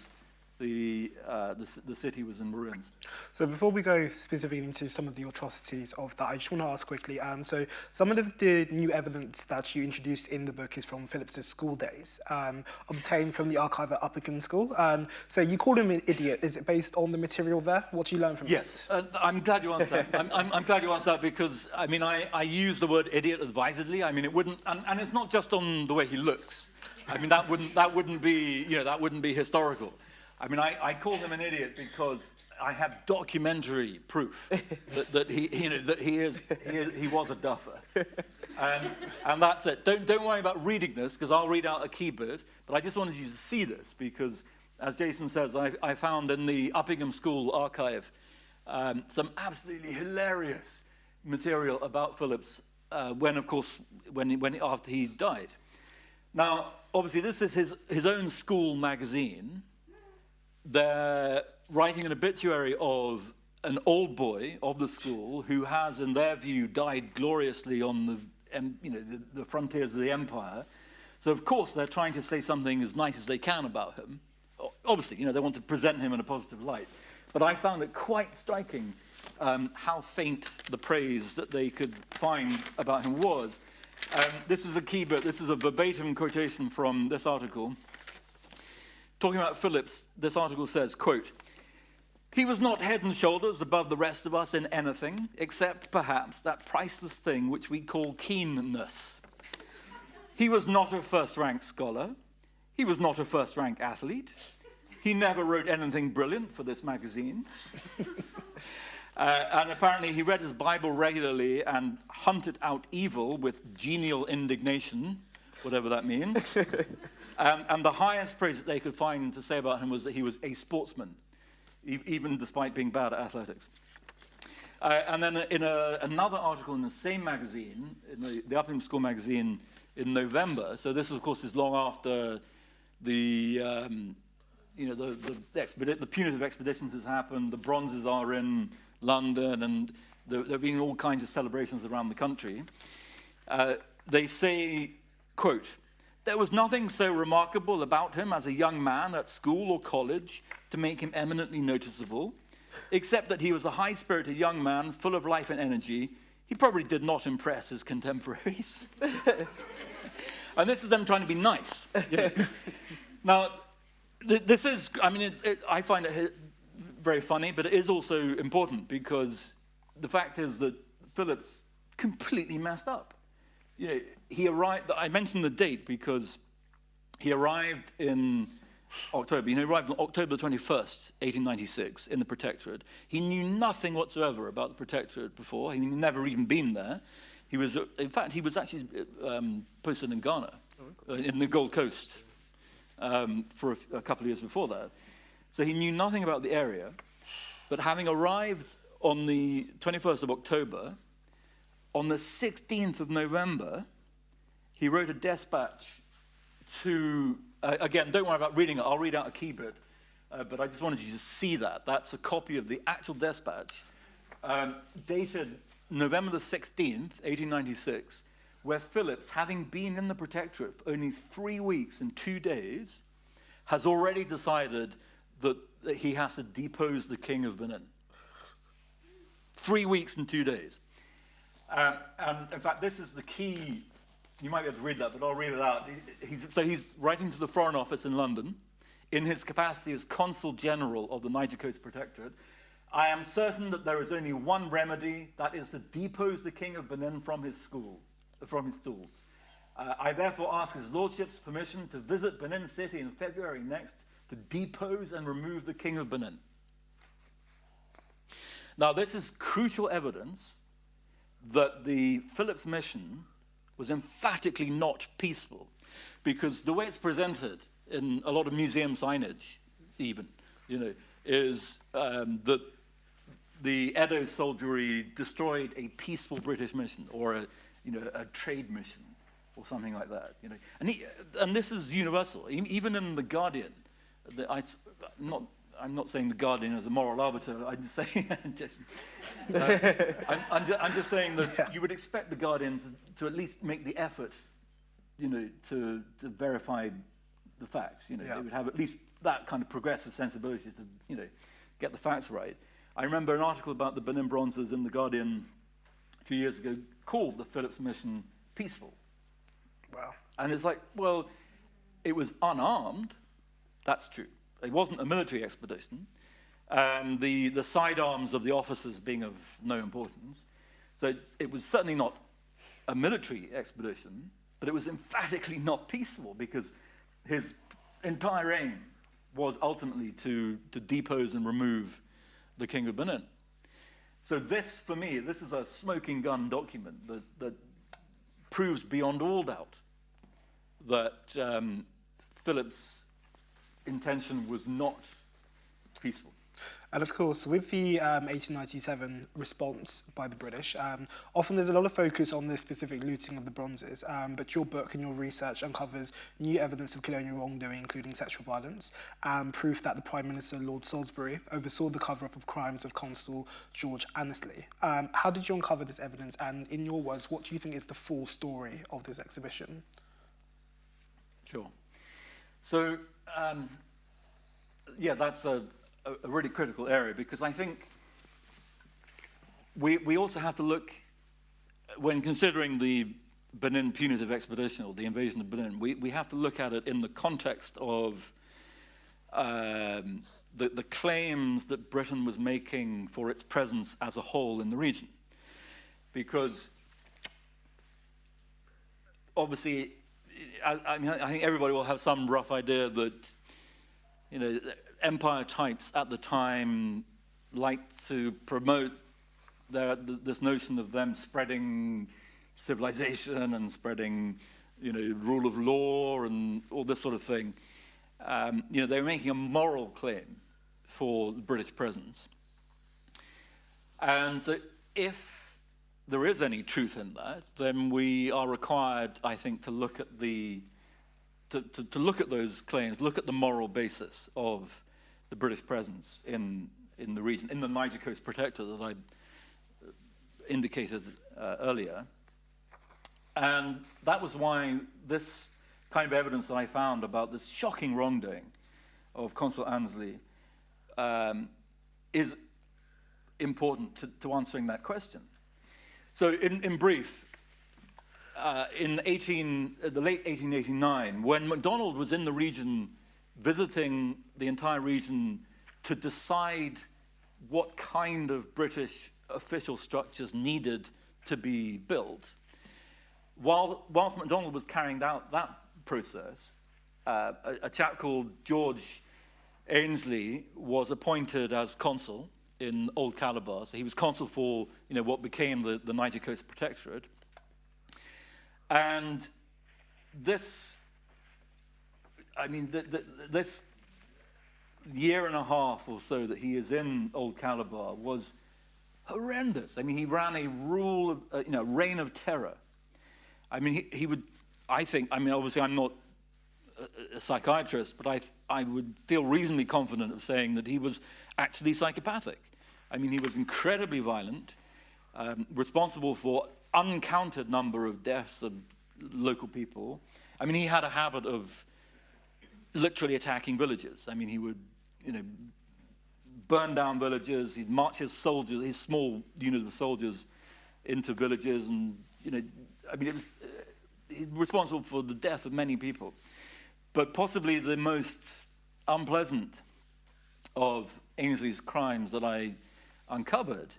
the, uh, the, the, city was in ruins. So before we go specifically into some of the atrocities of that, I just want to ask quickly, um, so some of the new evidence that you introduced in the book is from Phillips's school days, um, obtained from the archive at Uppingham School. Um, so you called him an idiot. Is it based on the material there? What do you learn from yes. it? Yes, uh, I'm glad you asked that. I'm, I'm, I'm, glad you asked that because, I mean, I, I use the word idiot advisedly. I mean, it wouldn't, and, and it's not just on the way he looks. I mean, that wouldn't, that wouldn't be, you know, that wouldn't be historical. I mean, I, I called him an idiot because I have documentary proof that, that he, you know, that he is, he, is, he was a duffer. And, and that's it. Don't, don't worry about reading this because I'll read out a key bit, but I just wanted you to see this because, as Jason says, I, I found in the Uppingham School archive um, some absolutely hilarious material about Phillips uh, when, of course, when, when, after he died. Now, obviously, this is his, his own school magazine, they're writing an obituary of an old boy of the school who has, in their view, died gloriously on the, you know, the, the frontiers of the empire. So, of course, they're trying to say something as nice as they can about him. Obviously, you know, they want to present him in a positive light. But I found it quite striking um, how faint the praise that they could find about him was. Um, this is a key bit. This is a verbatim quotation from this article. Talking about Phillips, this article says, quote, he was not head and shoulders above the rest of us in anything, except perhaps that priceless thing which we call keenness. He was not a first-rank scholar. He was not a first-rank athlete. He never wrote anything brilliant for this magazine. uh, and apparently he read his Bible regularly and hunted out evil with genial indignation whatever that means. um, and the highest praise that they could find to say about him was that he was a sportsman, e even despite being bad at athletics. Uh, and then in a, another article in the same magazine, in the, the Uppingham School magazine in November, so this, of course, is long after the, um, you know, the, the, the, punitive expeditions has happened, the bronzes are in London, and there, there have been all kinds of celebrations around the country. Uh, they say Quote, there was nothing so remarkable about him as a young man at school or college to make him eminently noticeable, except that he was a high-spirited young man full of life and energy. He probably did not impress his contemporaries. and this is them trying to be nice. You know? now, th this is, I mean, it, I find it very funny, but it is also important because the fact is that Phillips completely messed up you know, he arrived, I mentioned the date because he arrived in October. You know, he arrived on October 21st, 1896, in the Protectorate. He knew nothing whatsoever about the Protectorate before. He'd never even been there. He was, in fact, he was actually um, posted in Ghana, uh, in the Gold Coast, um, for a, a couple of years before that. So he knew nothing about the area. But having arrived on the 21st of October, on the 16th of November, he wrote a dispatch to, uh, again, don't worry about reading it, I'll read out a key bit, uh, but I just wanted you to see that. That's a copy of the actual dispatch, um, dated November the 16th, 1896, where Phillips, having been in the Protectorate for only three weeks and two days, has already decided that, that he has to depose the King of Benin. Three weeks and two days. Um, and in fact, this is the key. You might be able to read that, but I'll read it out. He's, so he's writing to the Foreign Office in London in his capacity as Consul General of the Niger Coast Protectorate. I am certain that there is only one remedy, that is to depose the King of Benin from his school, from his stool. Uh, I therefore ask His Lordship's permission to visit Benin City in February next to depose and remove the King of Benin. Now, this is crucial evidence that the Phillips mission was emphatically not peaceful because the way it's presented in a lot of museum signage, even, you know, is um, that the Edo soldiery destroyed a peaceful British mission or a, you know, a trade mission or something like that. You know, and, he, and this is universal. Even in the Guardian, I, not I'm not saying the Guardian is a moral arbiter. I'm just saying, just, uh, I'm, I'm, just, I'm, just, saying that yeah. you would expect the Guardian to, to, at least make the effort, you know, to, to verify the facts. You know, yeah. they would have at least that kind of progressive sensibility to, you know, get the facts right. I remember an article about the Benin Bronzes in the Guardian a few years ago called the Phillips mission peaceful. Wow. And it's like, well, it was unarmed. That's true. It wasn't a military expedition, and the, the sidearms of the officers being of no importance. So it, it was certainly not a military expedition, but it was emphatically not peaceful because his entire aim was ultimately to, to depose and remove the king of Benin. So this, for me, this is a smoking gun document that, that proves beyond all doubt that um, Philip's intention was not peaceful. And of course, with the um, 1897 response by the British, um, often there's a lot of focus on the specific looting of the bronzes, um, but your book and your research uncovers new evidence of colonial wrongdoing, including sexual violence, and proof that the Prime Minister, Lord Salisbury, oversaw the cover-up of crimes of Consul George Annesley. Um, how did you uncover this evidence, and in your words, what do you think is the full story of this exhibition? Sure. So um, yeah, that's a, a, really critical area because I think we, we also have to look, when considering the Benin punitive expedition or the invasion of Benin, we, we have to look at it in the context of um, the, the claims that Britain was making for its presence as a whole in the region. Because obviously I, I, mean, I think everybody will have some rough idea that, you know, empire types at the time liked to promote their, this notion of them spreading civilization and spreading, you know, rule of law and all this sort of thing. Um, you know, they were making a moral claim for the British presence. And so if there is any truth in that, then we are required, I think, to look at the to, to, to, look at those claims, look at the moral basis of the British presence in in the region, in the Niger Coast Protector that I indicated uh, earlier. And that was why this kind of evidence that I found about this shocking wrongdoing of Consul Annesley um, is important to, to answering that question. So in, in brief, uh, in 18, uh, the late 1889, when MacDonald was in the region visiting the entire region to decide what kind of British official structures needed to be built, while, whilst MacDonald was carrying out that process, uh, a, a chap called George Annesley was appointed as consul in Old Calabar. So he was consul for you know, what became the, the Niger Coast Protectorate. And this, I mean, the, the, this year and a half or so that he is in Old Calabar was horrendous. I mean, he ran a rule, of, uh, you know, reign of terror. I mean, he, he would, I think, I mean, obviously I'm not a, psychiatrist, but I, I would feel reasonably confident of saying that he was actually psychopathic. I mean, he was incredibly violent, um, responsible for uncounted number of deaths of local people. I mean, he had a habit of literally attacking villages. I mean, he would, you know, burn down villages. He'd march his soldiers, his small unit of soldiers, into villages, and you know, I mean, it was uh, responsible for the death of many people. But possibly the most unpleasant of Annesley's crimes that I uncovered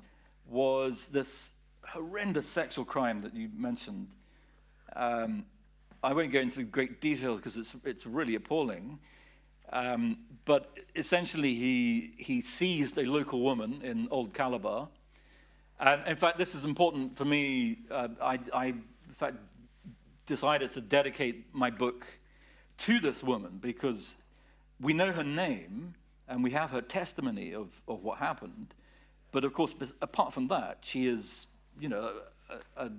was this horrendous sexual crime that you mentioned. Um, I won't go into great details because it's, it's really appalling. Um, but essentially, he, he seized a local woman in Old Calabar. And in fact, this is important for me. Uh, I, I, in fact, decided to dedicate my book to this woman because we know her name and we have her testimony of, of what happened. But of course, apart from that, she is, you know, a, a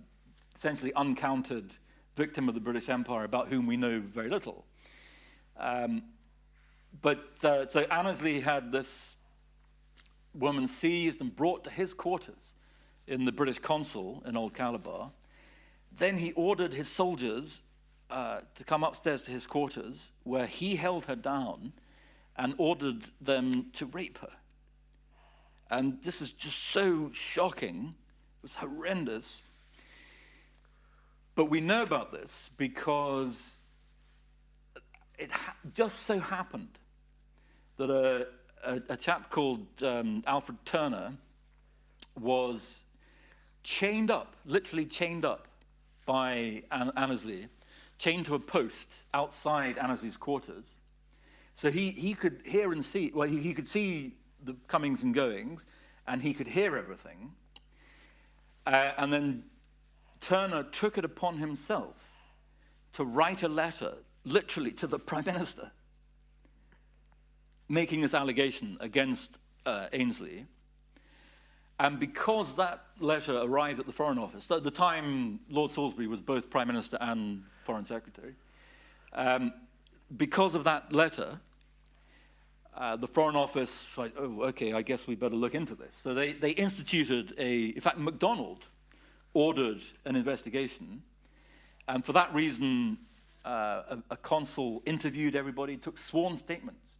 essentially uncounted victim of the British Empire about whom we know very little. Um, but uh, so Annesley had this woman seized and brought to his quarters in the British consul in Old Calabar. Then he ordered his soldiers uh, to come upstairs to his quarters, where he held her down and ordered them to rape her. And this is just so shocking. It was horrendous. But we know about this because it just so happened that a, a, a chap called um, Alfred Turner was chained up, literally chained up by An Annesley, chained to a post outside Annesley's quarters. So he, he could hear and see, well, he, he could see the comings and goings, and he could hear everything. Uh, and then Turner took it upon himself to write a letter, literally, to the Prime Minister, making this allegation against uh, Annesley. And because that letter arrived at the Foreign Office, at the time Lord Salisbury was both Prime Minister and Foreign Secretary, um, because of that letter, uh, the Foreign Office, like, oh, okay, I guess we better look into this. So they, they instituted a, in fact, MacDonald ordered an investigation. And for that reason, uh, a, a consul interviewed everybody, took sworn statements.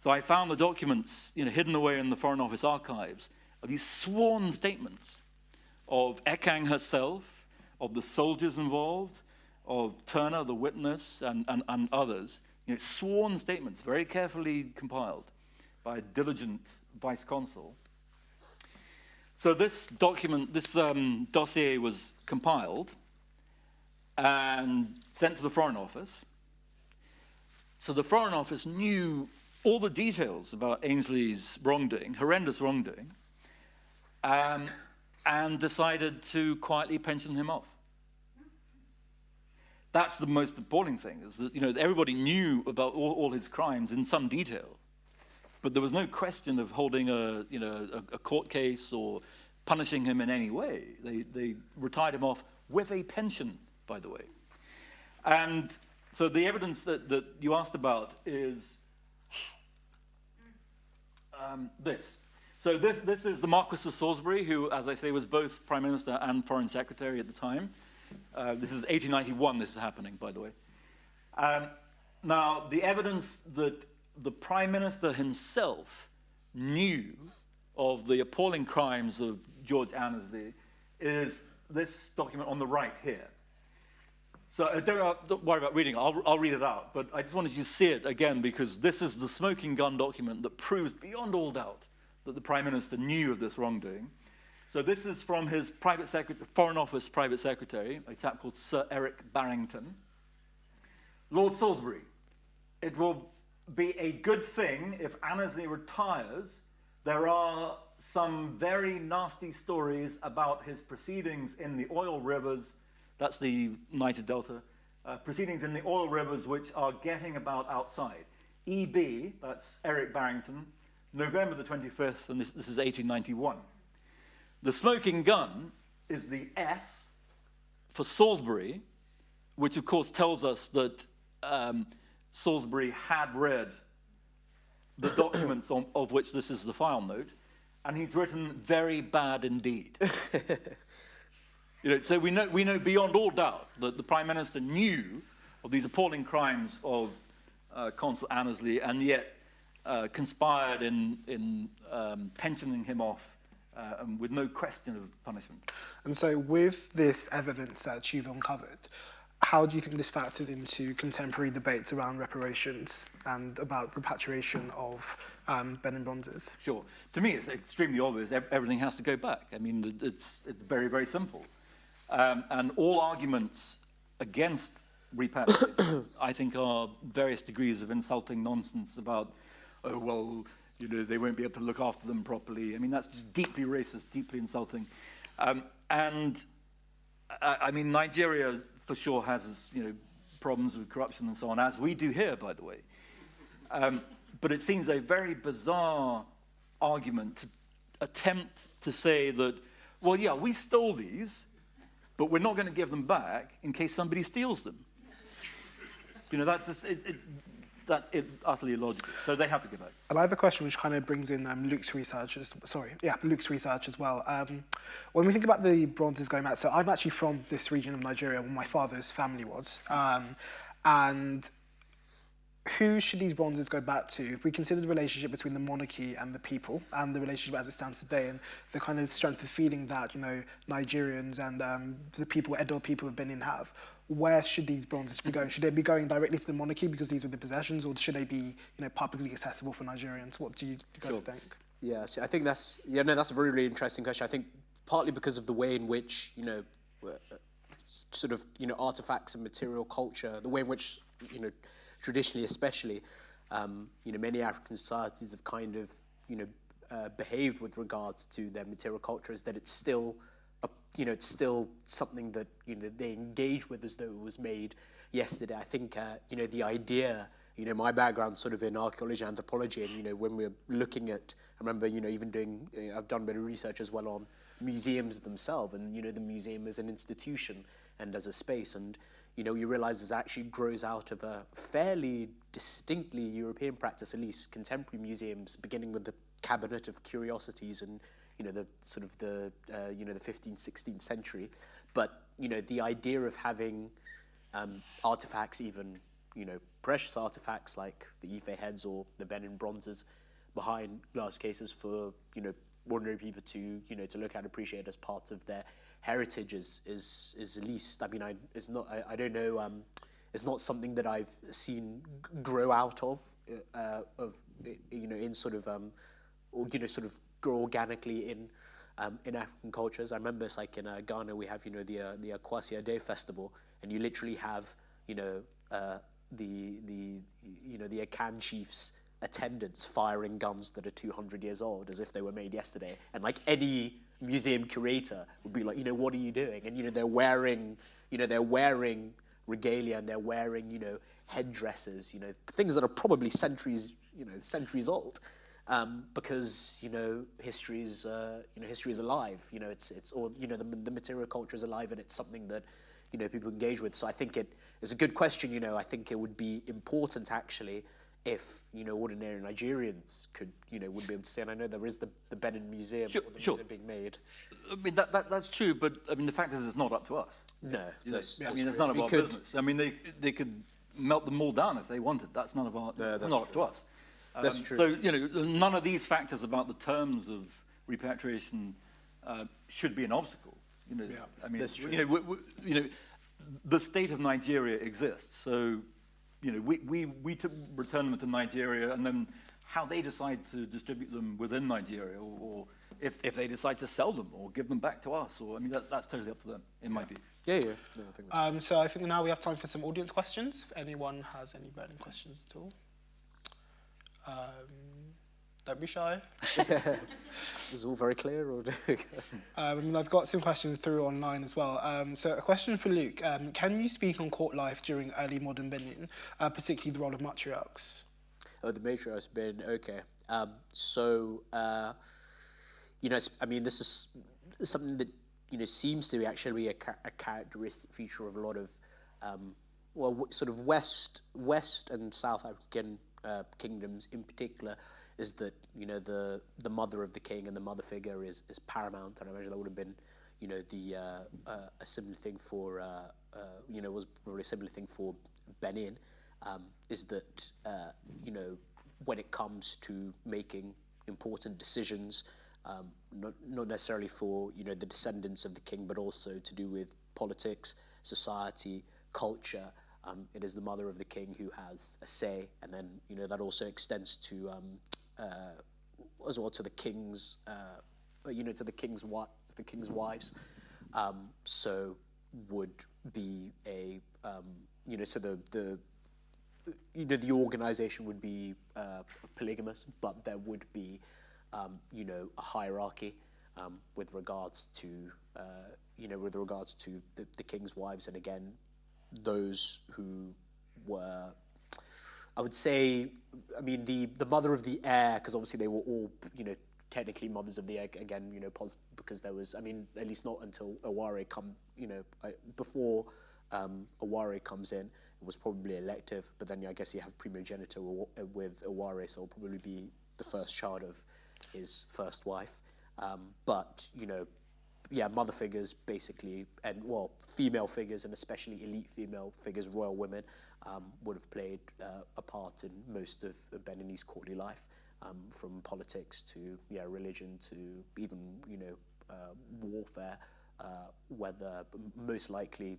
So I found the documents you know, hidden away in the Foreign Office archives of these sworn statements of Ekang herself, of the soldiers involved, of Turner, the witness, and, and, and others. You know, sworn statements, very carefully compiled by a diligent vice consul. So this document, this um, dossier was compiled and sent to the Foreign Office. So the Foreign Office knew all the details about Annesley's wrongdoing, horrendous wrongdoing, um, and decided to quietly pension him off. That's the most appalling thing, is that you know, everybody knew about all, all his crimes in some detail. But there was no question of holding a, you know, a, a court case or punishing him in any way. They, they retired him off with a pension, by the way. And so the evidence that, that you asked about is um, this. So this, this is the Marquis of Salisbury, who, as I say, was both Prime Minister and Foreign Secretary at the time. Uh, this is 1891 this is happening, by the way. Um, now, the evidence that the Prime Minister himself knew of the appalling crimes of George Annesley is this document on the right here. So uh, don't, uh, don't, worry about reading it, I'll, I'll read it out, but I just wanted you to see it again because this is the smoking gun document that proves beyond all doubt that the Prime Minister knew of this wrongdoing. So this is from his private Foreign Office private secretary, a chap called Sir Eric Barrington. Lord Salisbury, it will be a good thing if Annesley retires. There are some very nasty stories about his proceedings in the oil rivers. That's the Niger Delta. Uh, proceedings in the oil rivers which are getting about outside. EB, that's Eric Barrington, November the 25th, and this, this is 1891. The smoking gun is the S for Salisbury, which of course tells us that um, Salisbury had read the documents on, of which this is the file note, and he's written very bad indeed. you know, so we know, we know beyond all doubt that the Prime Minister knew of these appalling crimes of uh, Consul Annesley and yet uh, conspired in, in um, pensioning him off uh, and with no question of punishment. And so with this evidence that you've uncovered, how do you think this factors into contemporary debates around reparations and about repatriation of um, Benin Bronzes? Sure. To me, it's extremely obvious. Everything has to go back. I mean, it's, it's very, very simple. Um, and all arguments against repatriation, I think, are various degrees of insulting nonsense about, oh, well, you know, they won't be able to look after them properly. I mean, that's just deeply racist, deeply insulting. Um, and I, I mean, Nigeria for sure has, you know, problems with corruption and so on, as we do here, by the way. Um, but it seems a very bizarre argument to attempt to say that, well, yeah, we stole these, but we're not going to give them back in case somebody steals them. You know, that's just, it, it, that's utterly illogical. So they have to give back. And I have a question which kind of brings in um, Luke's research. As, sorry, yeah, Luke's research as well. Um, when we think about the bronzes going back, so I'm actually from this region of Nigeria where my father's family was. Um, and who should these bronzes go back to? If we consider the relationship between the monarchy and the people, and the relationship as it stands today, and the kind of strength of feeling that you know Nigerians and um, the people, Edo people of Benin have, where should these bronzes be going? Should they be going directly to the monarchy because these were the possessions, or should they be you know publicly accessible for Nigerians? What do you guys Sure. think? Yeah, so I think that's yeah no that's a very really interesting question. I think partly because of the way in which you know uh, sort of you know artifacts and material culture, the way in which you know traditionally especially um, you know many African societies have kind of you know uh, behaved with regards to their material culture is that it's still you know it's still something that you know they engage with as though it was made yesterday. I think uh, you know the idea you know, my background sort of in archaeology, anthropology, and you know, when we're looking at, I remember, you know, even doing, uh, I've done a bit of research as well on museums themselves, and you know, the museum as an institution and as a space, and you know, you realise it actually grows out of a fairly distinctly European practice, at least contemporary museums, beginning with the cabinet of curiosities and you know the sort of the uh, you know the 15th, 16th century, but you know, the idea of having um, artifacts, even you know, precious artifacts like the Ife heads or the Benin bronzes behind glass cases for you know ordinary people to you know to look at and appreciate as part of their heritage is is, is at least I mean I it's not I, I don't know um, it's not something that I've seen grow out of uh, of you know in sort of um, or you know sort of grow organically in um, in African cultures. I remember it's like in uh, Ghana we have you know the uh, the Akwasidae festival, and you literally have you know uh, the the you know the Akan chiefs attendants firing guns that are 200 years old as if they were made yesterday, and like any museum curator would be like, you know, what are you doing? And you know they're wearing you know they're wearing regalia and they're wearing you know headdresses, you know things that are probably centuries you know centuries old um, because you know history is uh, you know history is alive. You know it's it's or you know the, the material culture is alive and it's something that you know people engage with. So I think it is a good question. You know I think it would be important actually if you know ordinary Nigerians could you know would be able to say. And I know there is the the Benin Museum Sure, or the sure. museum being made. I mean, that, that, that's true, but I mean, the fact is, it's not up to us. No, You know, that's, I mean, it's none of We our could- business. I mean, they, they could melt them all down if they wanted. That's none of our, No, that's not up to us. That's Um, true. So, you know, none of these factors about the terms of repatriation uh, should be an obstacle. You know, Yeah. I mean, That's true. you know, we, we, you know, the state of Nigeria exists. So, you know, we, we, we to return them to Nigeria and then how they decide to distribute them within Nigeria or, or if, if they decide to sell them or give them back to us or, I mean, that, that's totally up to them, in my view. Yeah, yeah. No, I think that's Um, so I think now we have time for some audience questions. If anyone has any burning questions at all. Um, don't be shy. is all very clear. Or Um, I've got some questions through online as well. Um, so a question for Luke. Um, can you speak on court life during early modern Benin, uh, particularly the role of matriarchs? Oh, the matriarch's been okay. Um, so, uh, you know, I mean, this is something that you know seems to be actually a, cha- a characteristic feature of a lot of, um, well, w- sort of West, West and South African uh, kingdoms in particular, is that you know the the mother of the king and the mother figure is is paramount, and I imagine that would have been, you know, the uh, uh, a similar thing for, uh, uh, you know, was probably a similar thing for Benin um, is that uh, you know when it comes to making important decisions, um, not, not necessarily for you know the descendants of the king, but also to do with politics, society, culture. Um, it is the mother of the king who has a say, and then you know that also extends to um, uh, as well to the king's uh, you know to the king's to the king's wives. Um, so would be a um, you know so the the you know, the organization would be uh, polygamous, but there would be, um, you know, a hierarchy um, with regards to, uh, you know, with regards to the, the king's wives, and again, those who were, I would say, I mean, the the mother of the heir, because obviously they were all, you know, technically mothers of the heir. Again, you know, because there was, I mean, at least not until Ewuare come, you know, before um, Ewuare comes in, it was probably elective. But then I guess you have primogeniture wi- with Ewuare, so it'll probably be the first child of his first wife. Um, but you know, yeah, mother figures basically, and well, female figures, and especially elite female figures, royal women, um, would have played uh, a part in most of Beninese courtly life, um, from politics to yeah, religion to even you know uh, warfare. Uh, whether most likely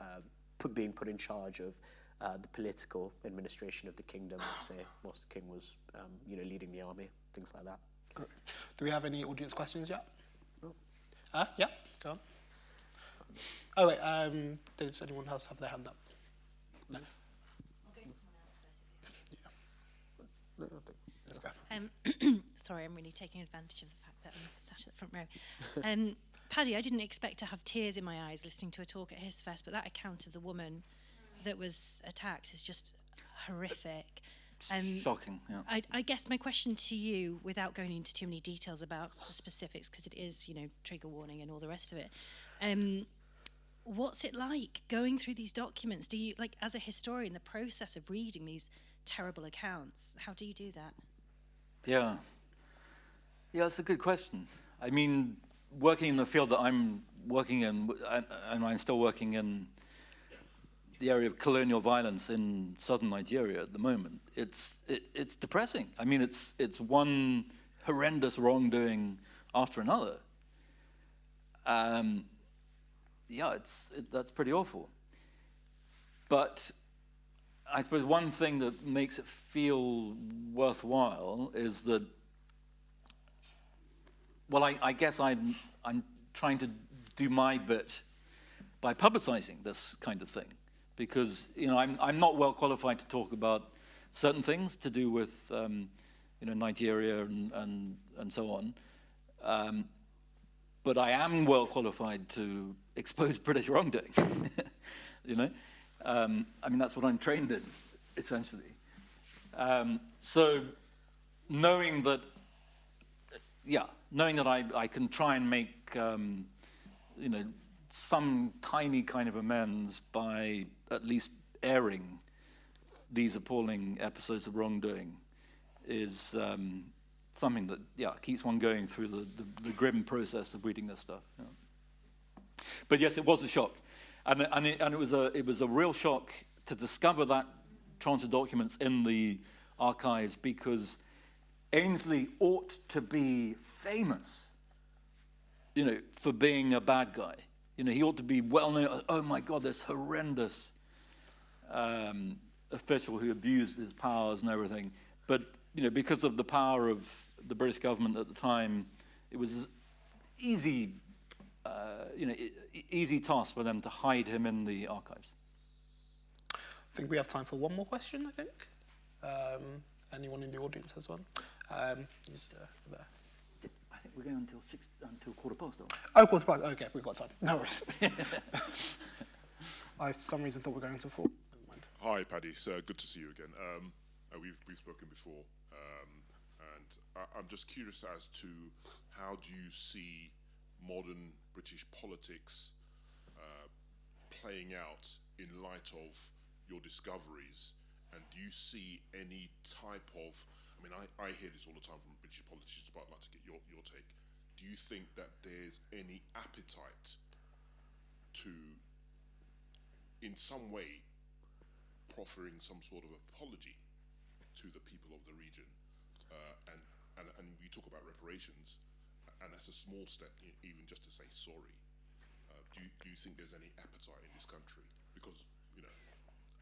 uh, put, being put in charge of uh, the political administration of the kingdom, say, whilst the king was um, you know leading the army, things like that. Great. Do we have any audience questions yet? Uh, yeah, go on. Oh wait, um, does anyone else have their hand up? No. No, I think- Let's go. Um, sorry, I'm really taking advantage of the fact that I'm sat at the front row. Um, Paddy, I didn't expect to have tears in my eyes listening to a talk at his fest, but that account of the woman that was attacked is just horrific. Um, Shocking, yeah. I, I guess my question to you, without going into too many details about the specifics, because it is, you know, trigger warning and all the rest of it. Um, what's it like going through these documents? Do you, like, as a historian, the process of reading these terrible accounts, how do you do that? Yeah. Yeah, it's a good question. I mean, working in the field that I'm working in, and, and I'm still working in the area of colonial violence in southern Nigeria at the moment, it's, it, it's depressing. I mean, it's, it's one horrendous wrongdoing after another. Um, yeah, it's, it, that's pretty awful. But I suppose one thing that makes it feel worthwhile is that, well, I, I guess I'm, I'm trying to do my bit by publicizing this kind of thing. Because, you know, I'm, I'm not well qualified to talk about certain things to do with, um, you know, Nigeria and, and, and so on. Um, but I am well qualified to expose British wrongdoing. you know, um, I mean that's what I'm trained in, essentially. Um, so knowing that, yeah, knowing that I, I can try and make, um, you know, some tiny kind of amends by at least airing these appalling episodes of wrongdoing is um, something that, yeah, keeps one going through the, the, the grim process of reading this stuff. yeah. But yes, it was a shock. And, and, it, and it, was a, it was a real shock to discover that tranche of documents in the archives because Annesley ought to be famous, you know, for being a bad guy. You know, he ought to be well known. Oh my God, this horrendous um, official who abused his powers and everything. But, you know, because of the power of the British government at the time, it was easy uh, you know, easy task for them to hide him in the archives. I think we have time for one more question, I think. Um, anyone in the audience has one? Um, he's uh, there. I think we're going until six, until quarter past. aren't? Oh, quarter past. Okay, we've got time. No worries. I, for some reason, thought we were going to four. Hi, Paddy. It's uh, good to see you again. Um, uh, we've, we've spoken before, um, and I, I'm just curious as to how do you see modern British politics uh, playing out in light of your discoveries, and do you see any type of I mean, I, I hear this all the time from British politicians, but I'd like to get your, your take. Do you think that there's any appetite to, in some way, proffering some sort of apology to the people of the region. Uh, and, and, and we talk about reparations, and that's a small step, even just to say sorry. Uh, do, you, do you think there's any appetite in this country? Because, you know,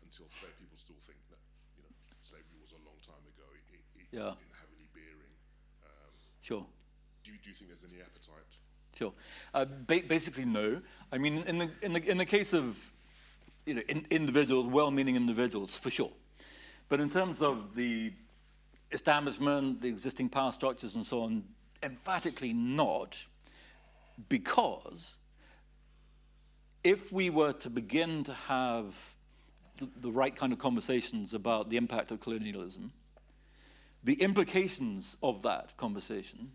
until today, people still think that, you know, slavery was a long time ago. It, it, it Yeah. didn't have any bearing. Um, Sure. do, you, do you think there's any appetite? Sure. Uh, ba- basically, no. I mean, in the in the in the case of you know in, individuals, well-meaning individuals, for sure. But in terms of the establishment, the existing power structures, and so on, emphatically not, because if we were to begin to have the, the right kind of conversations about the impact of colonialism, the implications of that conversation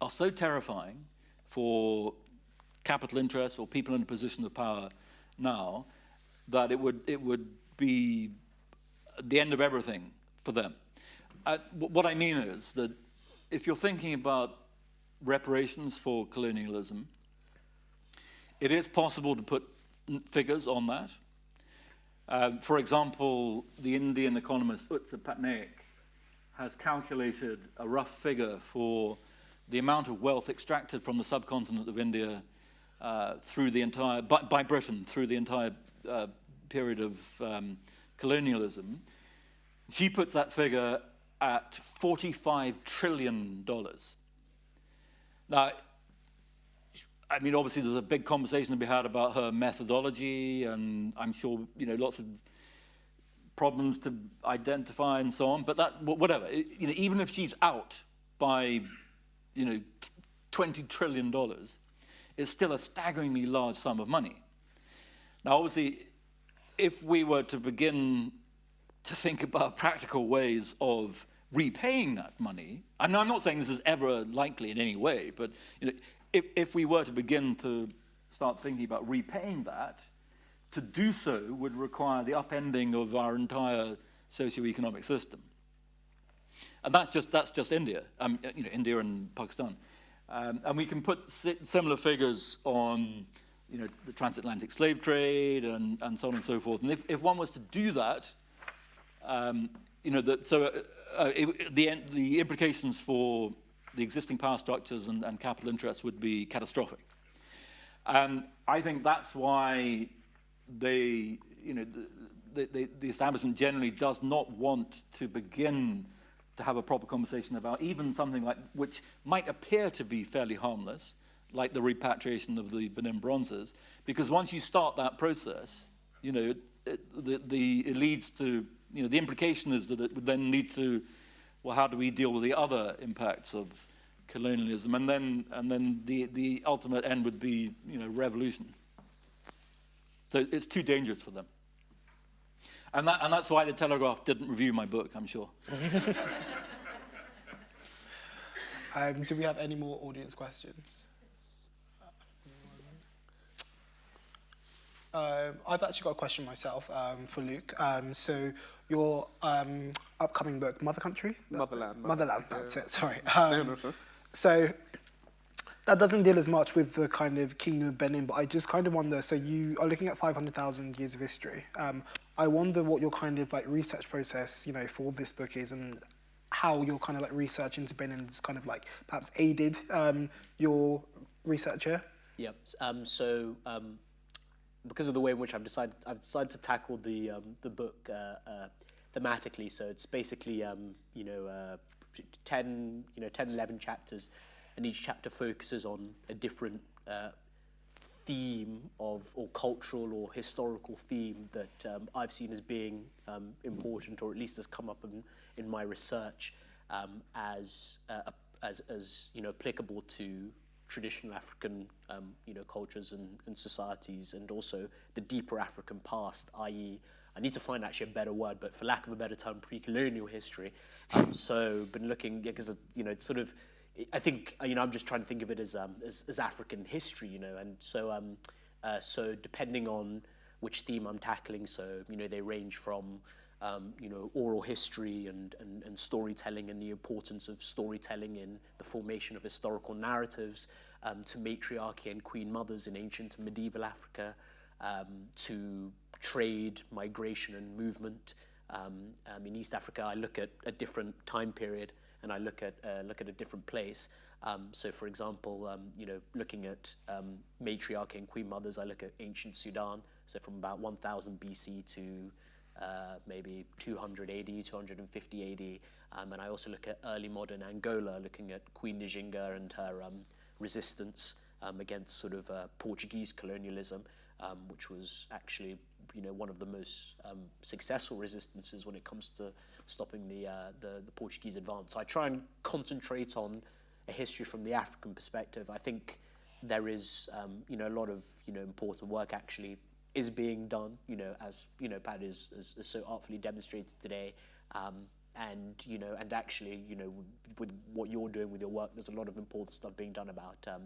are so terrifying for capital interests or people in a position of power now that it would, it would be the end of everything for them. Uh, what I mean is that if you're thinking about reparations for colonialism, it is possible to put figures on that. Um, for example, the Indian economist Utsa Patnaik has calculated a rough figure for the amount of wealth extracted from the subcontinent of India uh, through the entire, by, by Britain through the entire uh, period of um, colonialism. She puts that figure at $45 trillion. Now, I mean, obviously, there's a big conversation to be had about her methodology, and I'm sure, you know, lots of problems to identify and so on. But that, whatever, you know, even if she's out by, you know, 20 trillion dollars, it's still a staggeringly large sum of money. Now, obviously, if we were to begin to think about practical ways of repaying that money, and I'm not saying this is ever likely in any way, but you know, if, if we were to begin to start thinking about repaying that, to do so would require the upending of our entire socio-economic system. And that's just, that's just India, um, you know, India and Pakistan. Um, and we can put si- similar figures on you know, the transatlantic slave trade and, and so on and so forth. And if, if one was to do that, um, you know, that, so uh, uh, it, the, the implications for the existing power structures and, and capital interests would be catastrophic. And I think that's why they, you know, the, the, the, the establishment generally does not want to begin to have a proper conversation about even something like, which might appear to be fairly harmless, like the repatriation of the Benin bronzes, because once you start that process, you know, it, it, the, the, it leads to, you know, the implication is that it would then lead to, well, how do we deal with the other impacts of colonialism? And then, and then the, the ultimate end would be, you know, revolution. So it's too dangerous for them. And, that, and that's why the Telegraph didn't review my book, I'm sure. Um, do we have any more audience questions? Um, I've actually got a question myself um, for Luke. Um, so your um, upcoming book, Mother Country? That's it? Motherland, Motherland, that's it, sorry. Um. So that doesn't deal as much with the kind of Kingdom of Benin, but I just kind of wonder, so you are looking at 500,000 years of history. Um, I wonder what your kind of like research process, you know, for this book is and how your kind of like research into Benin has kind of like perhaps aided um, your research here. Yep. Um, so um, because of the way in which I've decided, I've decided to tackle the um, the book uh, uh, thematically. So it's basically um, you know uh, ten you know 10, 11 chapters, and each chapter focuses on a different uh, theme of, or cultural or historical theme that um, I've seen as being um, important, or at least has come up in, in my research um, as, uh, as, as you know, applicable to traditional African um, you know, cultures and, and societies, and also the deeper African past, i.e., I need to find actually a better word, but for lack of a better term, pre-colonial history. Um, so been looking, because you know, it's sort of, I think, you know, I'm just trying to think of it as, um, as, as African history, you know, and so, um, uh, so depending on which theme I'm tackling, so, you know, they range from, um, you know, oral history and, and, and storytelling and the importance of storytelling in the formation of historical narratives, um, to matriarchy and queen mothers in ancient and medieval Africa, um, to trade, migration and movement. Um, um, in East Africa, I look at a different time period and I look at, uh, look at a different place. Um, so for example, um, you know, looking at um, matriarchy and queen mothers, I look at ancient Sudan, so from about 1000 BC to uh, maybe 200 AD, 250 AD. Um, and I also look at early modern Angola, looking at Queen Njinga and her um, resistance um, against sort of uh, Portuguese colonialism, um, which was actually you know one of the most um, successful resistances when it comes to stopping the, uh, the the Portuguese advance. I try and concentrate on a history from the African perspective. I think there is um, you know a lot of you know important work actually is being done. You know as you know Pat is, is, is so artfully demonstrated today. Um, and you know, and actually, you know, with what you're doing with your work, there's a lot of important stuff being done about, um,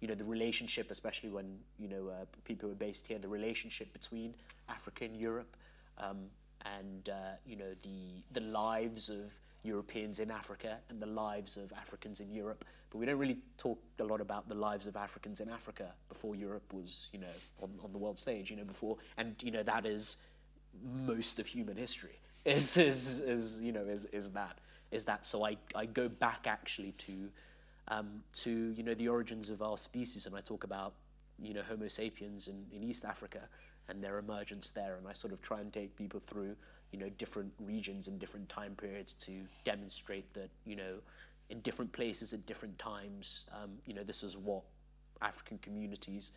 you know, the relationship, especially when you know uh, people are based here, the relationship between Africa and Europe, um, and uh, you know the the lives of Europeans in Africa and the lives of Africans in Europe. But we don't really talk a lot about the lives of Africans in Africa before Europe was, you know, on, on the world stage, you know, before, and you know that is most of human history is, is, is you know, is, is that, is that. So I, I go back actually to, um, to, you know, the origins of our species and I talk about, you know, Homo sapiens in, in East Africa and their emergence there. And I sort of try and take people through, you know, different regions and different time periods to demonstrate that, you know, in different places at different times, um, you know, this is what African communities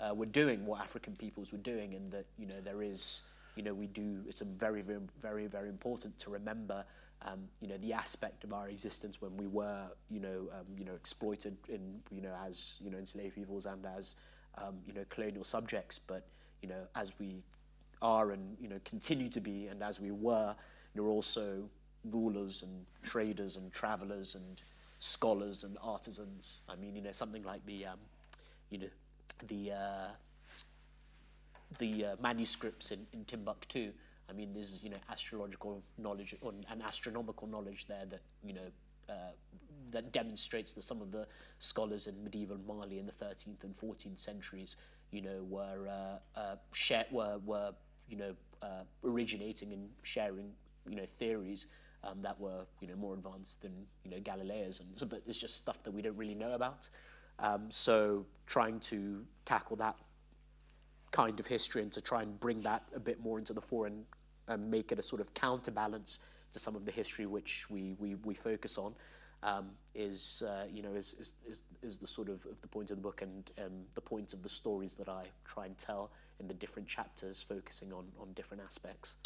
uh, were doing, what African peoples were doing, and that, you know, there is, you know, we do, it's a very, very, very, very important to remember, um, you know, the aspect of our existence when we were, you know, um, you know, exploited in, you know, as, you know, enslaved peoples and as, um, you know, colonial subjects. But, you know, as we are and, you know, continue to be and as we were, you're also rulers and traders and travelers and scholars and artisans. I mean, you know, something like the, um, you know, the, uh, the uh, manuscripts in, in Timbuktu, I mean, there's, you know, astrological knowledge or, and astronomical knowledge there that, you know, uh, that demonstrates that some of the scholars in medieval Mali in the 13th and 14th centuries, you know, were, uh, uh, share, were, were you know, uh, originating and sharing, you know, theories um, that were, you know, more advanced than, you know, Galileo's. And so, but it's just stuff that we don't really know about. Um, so trying to tackle that kind of history and to try and bring that a bit more into the fore and, and make it a sort of counterbalance to some of the history which we, we, we focus on um, is, uh, you know, is, is, is, is the sort of, of the point of the book and um, the point of the stories that I try and tell in the different chapters, focusing on, on different aspects.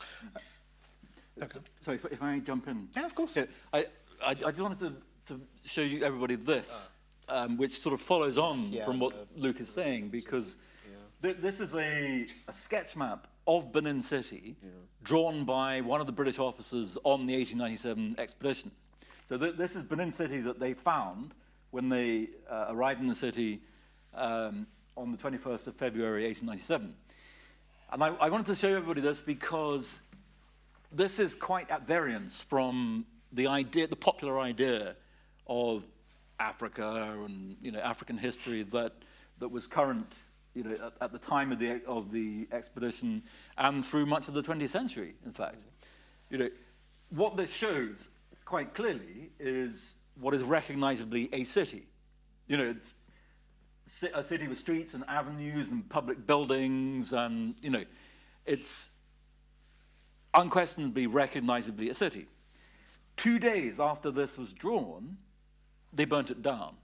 Okay. Sorry, if, if I jump in. Yeah, of course. Yeah, I, I, I just wanted to, to show you everybody this, um, which sort of follows on Yeah, from what uh, Luke is saying, because th this is a, a sketch map of Benin City drawn by one of the British officers on the 1897 expedition. So th this is Benin City that they found when they uh, arrived in the city um, on the 21st of February 1897. And I, I wanted to show everybody this because this is quite at variance from the idea, the popular idea of Africa and you know African history that that was current you know at, at the time of the of the expedition and through much of the 20th century. In fact, you know what this shows quite clearly is what is recognizably a city. You know, it's a city with streets and avenues and public buildings and you know, it's unquestionably, recognizably a city. Two days after this was drawn, they burnt it down.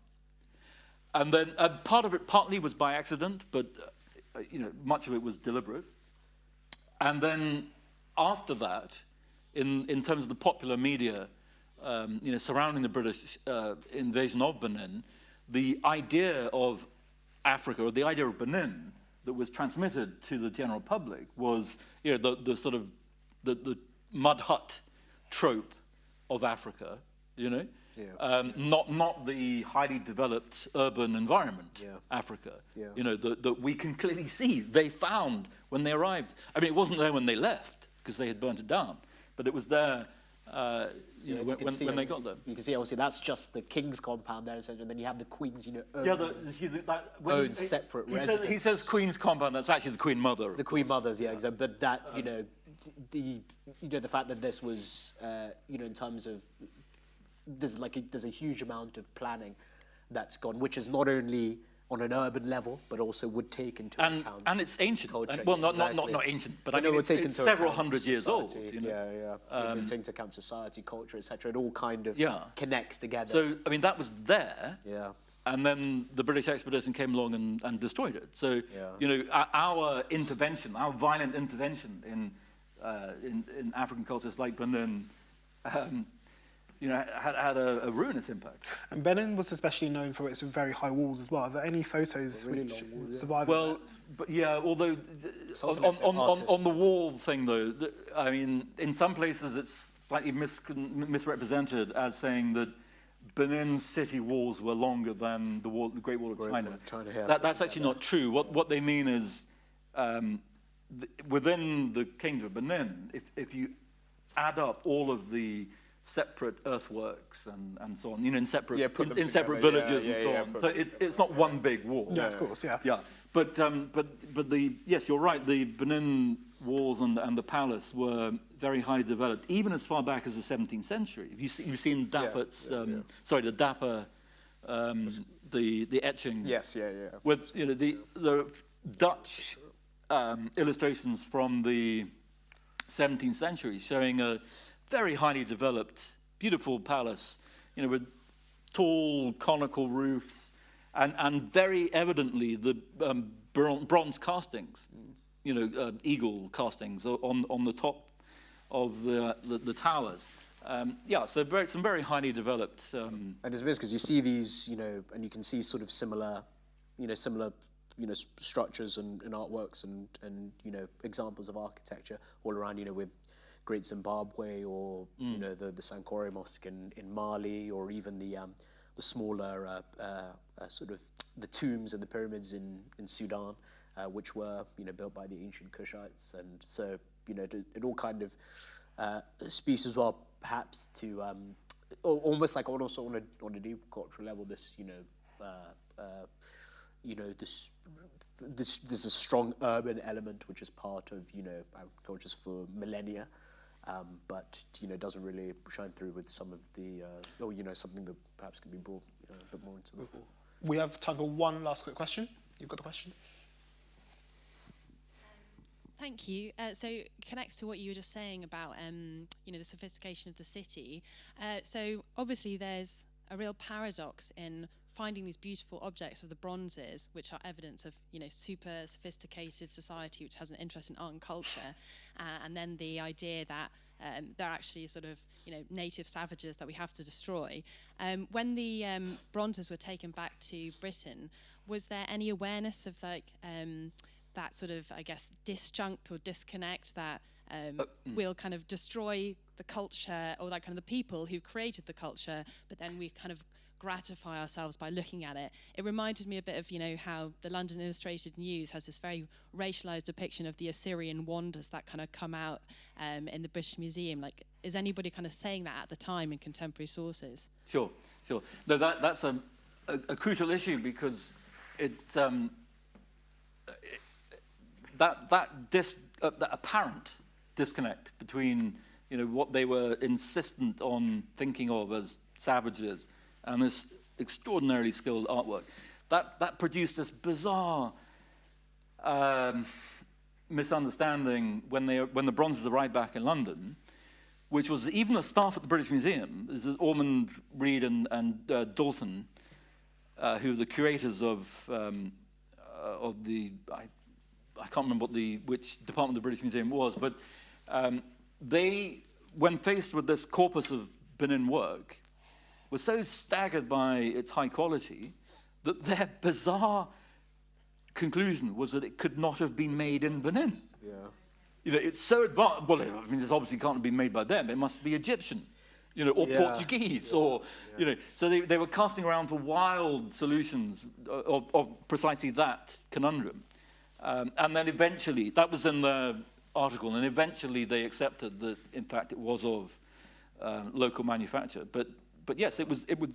and then uh, part of it partly was by accident, but uh, you know much of it was deliberate. And then after that, in in terms of the popular media, um, you know, surrounding the British uh, invasion of Benin, the idea of Africa or the idea of Benin that was transmitted to the general public was you know the the sort of the, the mud hut trope of Africa, you know. Yeah. Um, not not the highly developed urban environment, Yeah. Africa. Yeah. You know that that we can clearly see they found when they arrived. I mean, it wasn't there when they left because they had burnt it down, but it was there. Uh, you know, when, can when, see when they got. You can see obviously that's just the king's compound there, essentially, and then you have the queen's, you know, own, Yeah, the, you see, that, Own he- separate he says, he says Queen's compound. That's actually the Queen Mother. the queen mother's, yeah, exactly. But that, you know, the you know the fact that this was, uh, you know, in terms of there's like a, there's a huge amount of planning that's gone, which is not only on an urban level, but also would take into and account and it's ancient. culture. And- well, not, not exactly. not not ancient, but I know, mean, would it's, it's several hundred years old. You know? Yeah, yeah. Um, take into account society, culture, etc. It all kind of Yeah. connects together. So I mean, that was there. yeah. And then the British expedition came along and, and destroyed it. So, Yeah. you know, our, our intervention, our violent intervention in, uh, in, in African cultures like Benin, um, you know, had, had a, a ruinous impact. And Benin was especially known for its very high walls as well. Are there any photos Really which walls, yeah. survive? of Well, but yeah, although on, on, on, on the wall thing though, the, I mean, in some places it's slightly mis misrepresented as saying that Benin city walls were longer than the, wall, the Great Wall of Great China. Wall of China, yeah. that, that's actually not true. What, what they mean is um, th within the Kingdom of Benin, if, if you add up all of the separate earthworks and, and so on, you know, in separate, Yeah, in, in separate together, yeah, villages yeah, and so yeah, on. So it, it's not one big wall. yeah, of course, yeah. Yeah, but um, but but the yes, you're right. The Benin walls and and the palace were very highly developed, even as far back as the 17th century. Have you seen, you've seen Daffert's um, sorry, the Dapper, um, the the etching. Yes, yeah, yeah. With you know the the Dutch um, illustrations from the 17th century showing a very highly developed, beautiful palace, you know, with tall conical roofs, and, and very evidently the um, bronze castings, you know, uh, eagle castings on, on the top of the, the, the towers. Um, yeah, so very, some very highly developed. Um, And it's amazing because you see these, you know, and you can see sort of similar, you know, similar, you know, structures and, and artworks and, and, you know, examples of architecture all around, you know, with Great Zimbabwe or, you know, the, the Sankore Mosque in, in Mali or even the, um, the smaller uh, uh, uh, sort of the tombs and the pyramids in, in Sudan, uh, which were, you know, built by the ancient Kushites. And so, you know, it, it all kind of uh, speaks as well, perhaps, to um, almost like also on a on a deep cultural level, this you know, uh, uh, you know this. This, there's a strong urban element which is part of you know agriculture for millennia, um, but you know doesn't really shine through with some of the uh, or you know something that perhaps can be brought uh, a bit more into the fore. We have time for one last quick question. You've got the question? Thank you. Uh, so connects to what you were just saying about, um, you know, the sophistication of the city. Uh, so obviously there's a real paradox in finding these beautiful objects of the bronzes, which are evidence of, you know, super sophisticated society which has an interest in art and culture, uh, and then the idea that um, they're actually sort of, you know, native savages that we have to destroy. Um, when the um, bronzes were taken back to Britain, was there any awareness of like um, that sort of, I guess, disjunct or disconnect that um, will kind of destroy the culture or like kind of the people who created the culture, but then we kind of gratify ourselves by looking at it. It reminded me a bit of, you know, how the London Illustrated News has this very racialized depiction of the Assyrian wonders that kind of come out um, in the British Museum. Like, is anybody kind of saying that at the time in contemporary sources? Sure, sure. No, that, that's a, a, a crucial issue because it, um, it that, that, dis, uh, that apparent disconnect between you know, what they were insistent on thinking of as savages and this extraordinarily skilled artwork, that, that produced this bizarre um, misunderstanding when, they, when the bronzes arrived back in London, which was even the staff at the British Museum, this is Ormond Read and, and uh, Dalton, uh, who were the curators of, um, uh, of the, I, I can't remember what the, which department the British Museum was, but um, they, when faced with this corpus of Benin work, were so staggered by its high quality that their bizarre conclusion was that it could not have been made in Benin. Yeah. You know, it's so advanced. Well, I mean, this obviously can't have been made by them. It must be Egyptian, you know, or Yeah. Portuguese, or you know. So they, they were casting around for wild solutions of, of precisely that conundrum. Um, and then eventually, that was in the article, and eventually they accepted that, in fact, it was of um, local manufacture. But but yes, it was it would.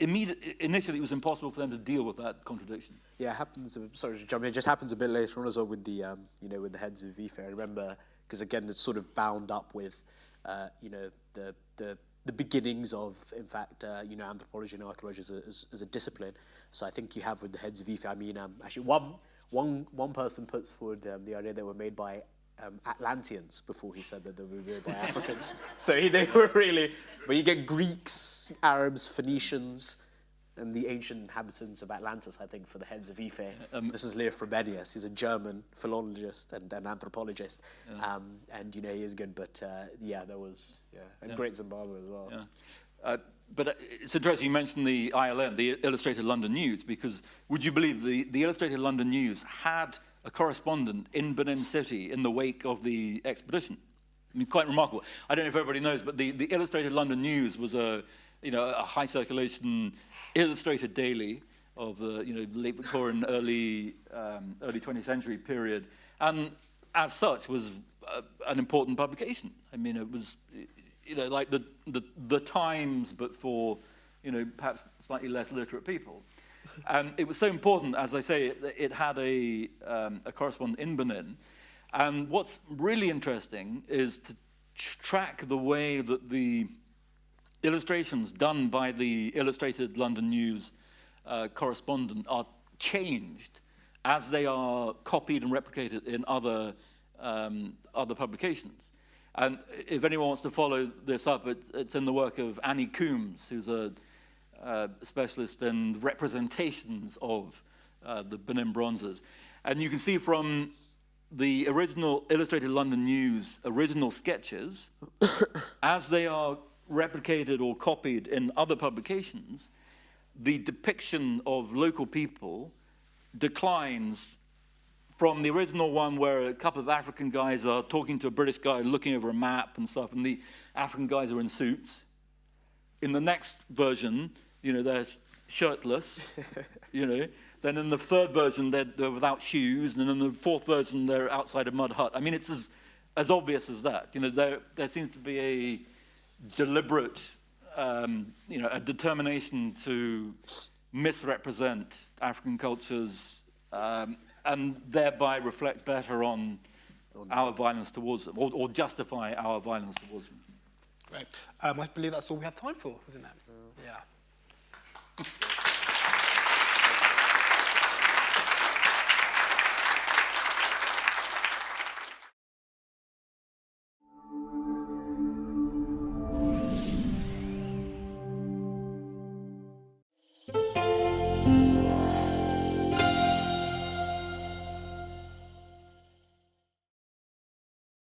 Initially, it was impossible for them to deal with that contradiction. Yeah, it happens. Sorry to jump in. It just happens a bit later on as well with the, um, you know, with the heads of Ife. I remember because again, it's sort of bound up with, uh, you know, the the the beginnings of, in fact, uh, you know, anthropology and archaeology as a, as, as a discipline. So I think you have with the heads of Ife. I mean, um, actually, one one one person puts forward um, the idea they were made by um, Atlanteans before he said that they were made by Africans. So he, they were really, but you get Greeks, Arabs, Phoenicians, and the ancient inhabitants of Atlantis, I think, for the heads of Ife. this is Leo Frobenius. He's a German philologist and an anthropologist. Um, and, you know, he is good. But, uh, yeah, there was, yeah, and Great Zimbabwe as well. Yeah. Uh, but uh, it's interesting you mentioned the ILN, the Illustrated London News, because would you believe the, the Illustrated London News had a correspondent in Benin City in the wake of the expedition? I mean, quite remarkable. I don't know if everybody knows, but the, the Illustrated London News was a, you know, a high circulation illustrated daily of the, you know, late Victorian, early, um, early 20th century period. And as such was uh, an important publication. I mean, it was, you know, like the, the, the Times, but for, you know, perhaps slightly less literate people. And it was so important, as I say, it, it had a, um, a correspondent in Benin. And what's really interesting is to track the way that the illustrations done by the Illustrated London News uh, correspondent are changed as they are copied and replicated in other, um, other publications. And if anyone wants to follow this up, it, it's in the work of Annie Coombes, who's a uh, specialist in representations of uh, the Benin bronzes. And you can see from the original Illustrated London News original sketches, as they are replicated or copied in other publications, the depiction of local people declines from the original one where a couple of African guys are talking to a British guy looking over a map and stuff, and the African guys are in suits. In the next version, you know, they're shirtless, you know. Then in the third version, they're, they're without shoes, and in the fourth version, they're outside a mud hut. I mean, it's as, as obvious as that. You know, there, there seems to be a deliberate, um, you know, a determination to misrepresent African cultures um, and thereby reflect better on our violence towards them, or, or justify our violence towards them. Great. Um, I believe that's all we have time for, isn't it? Yeah. Thank you.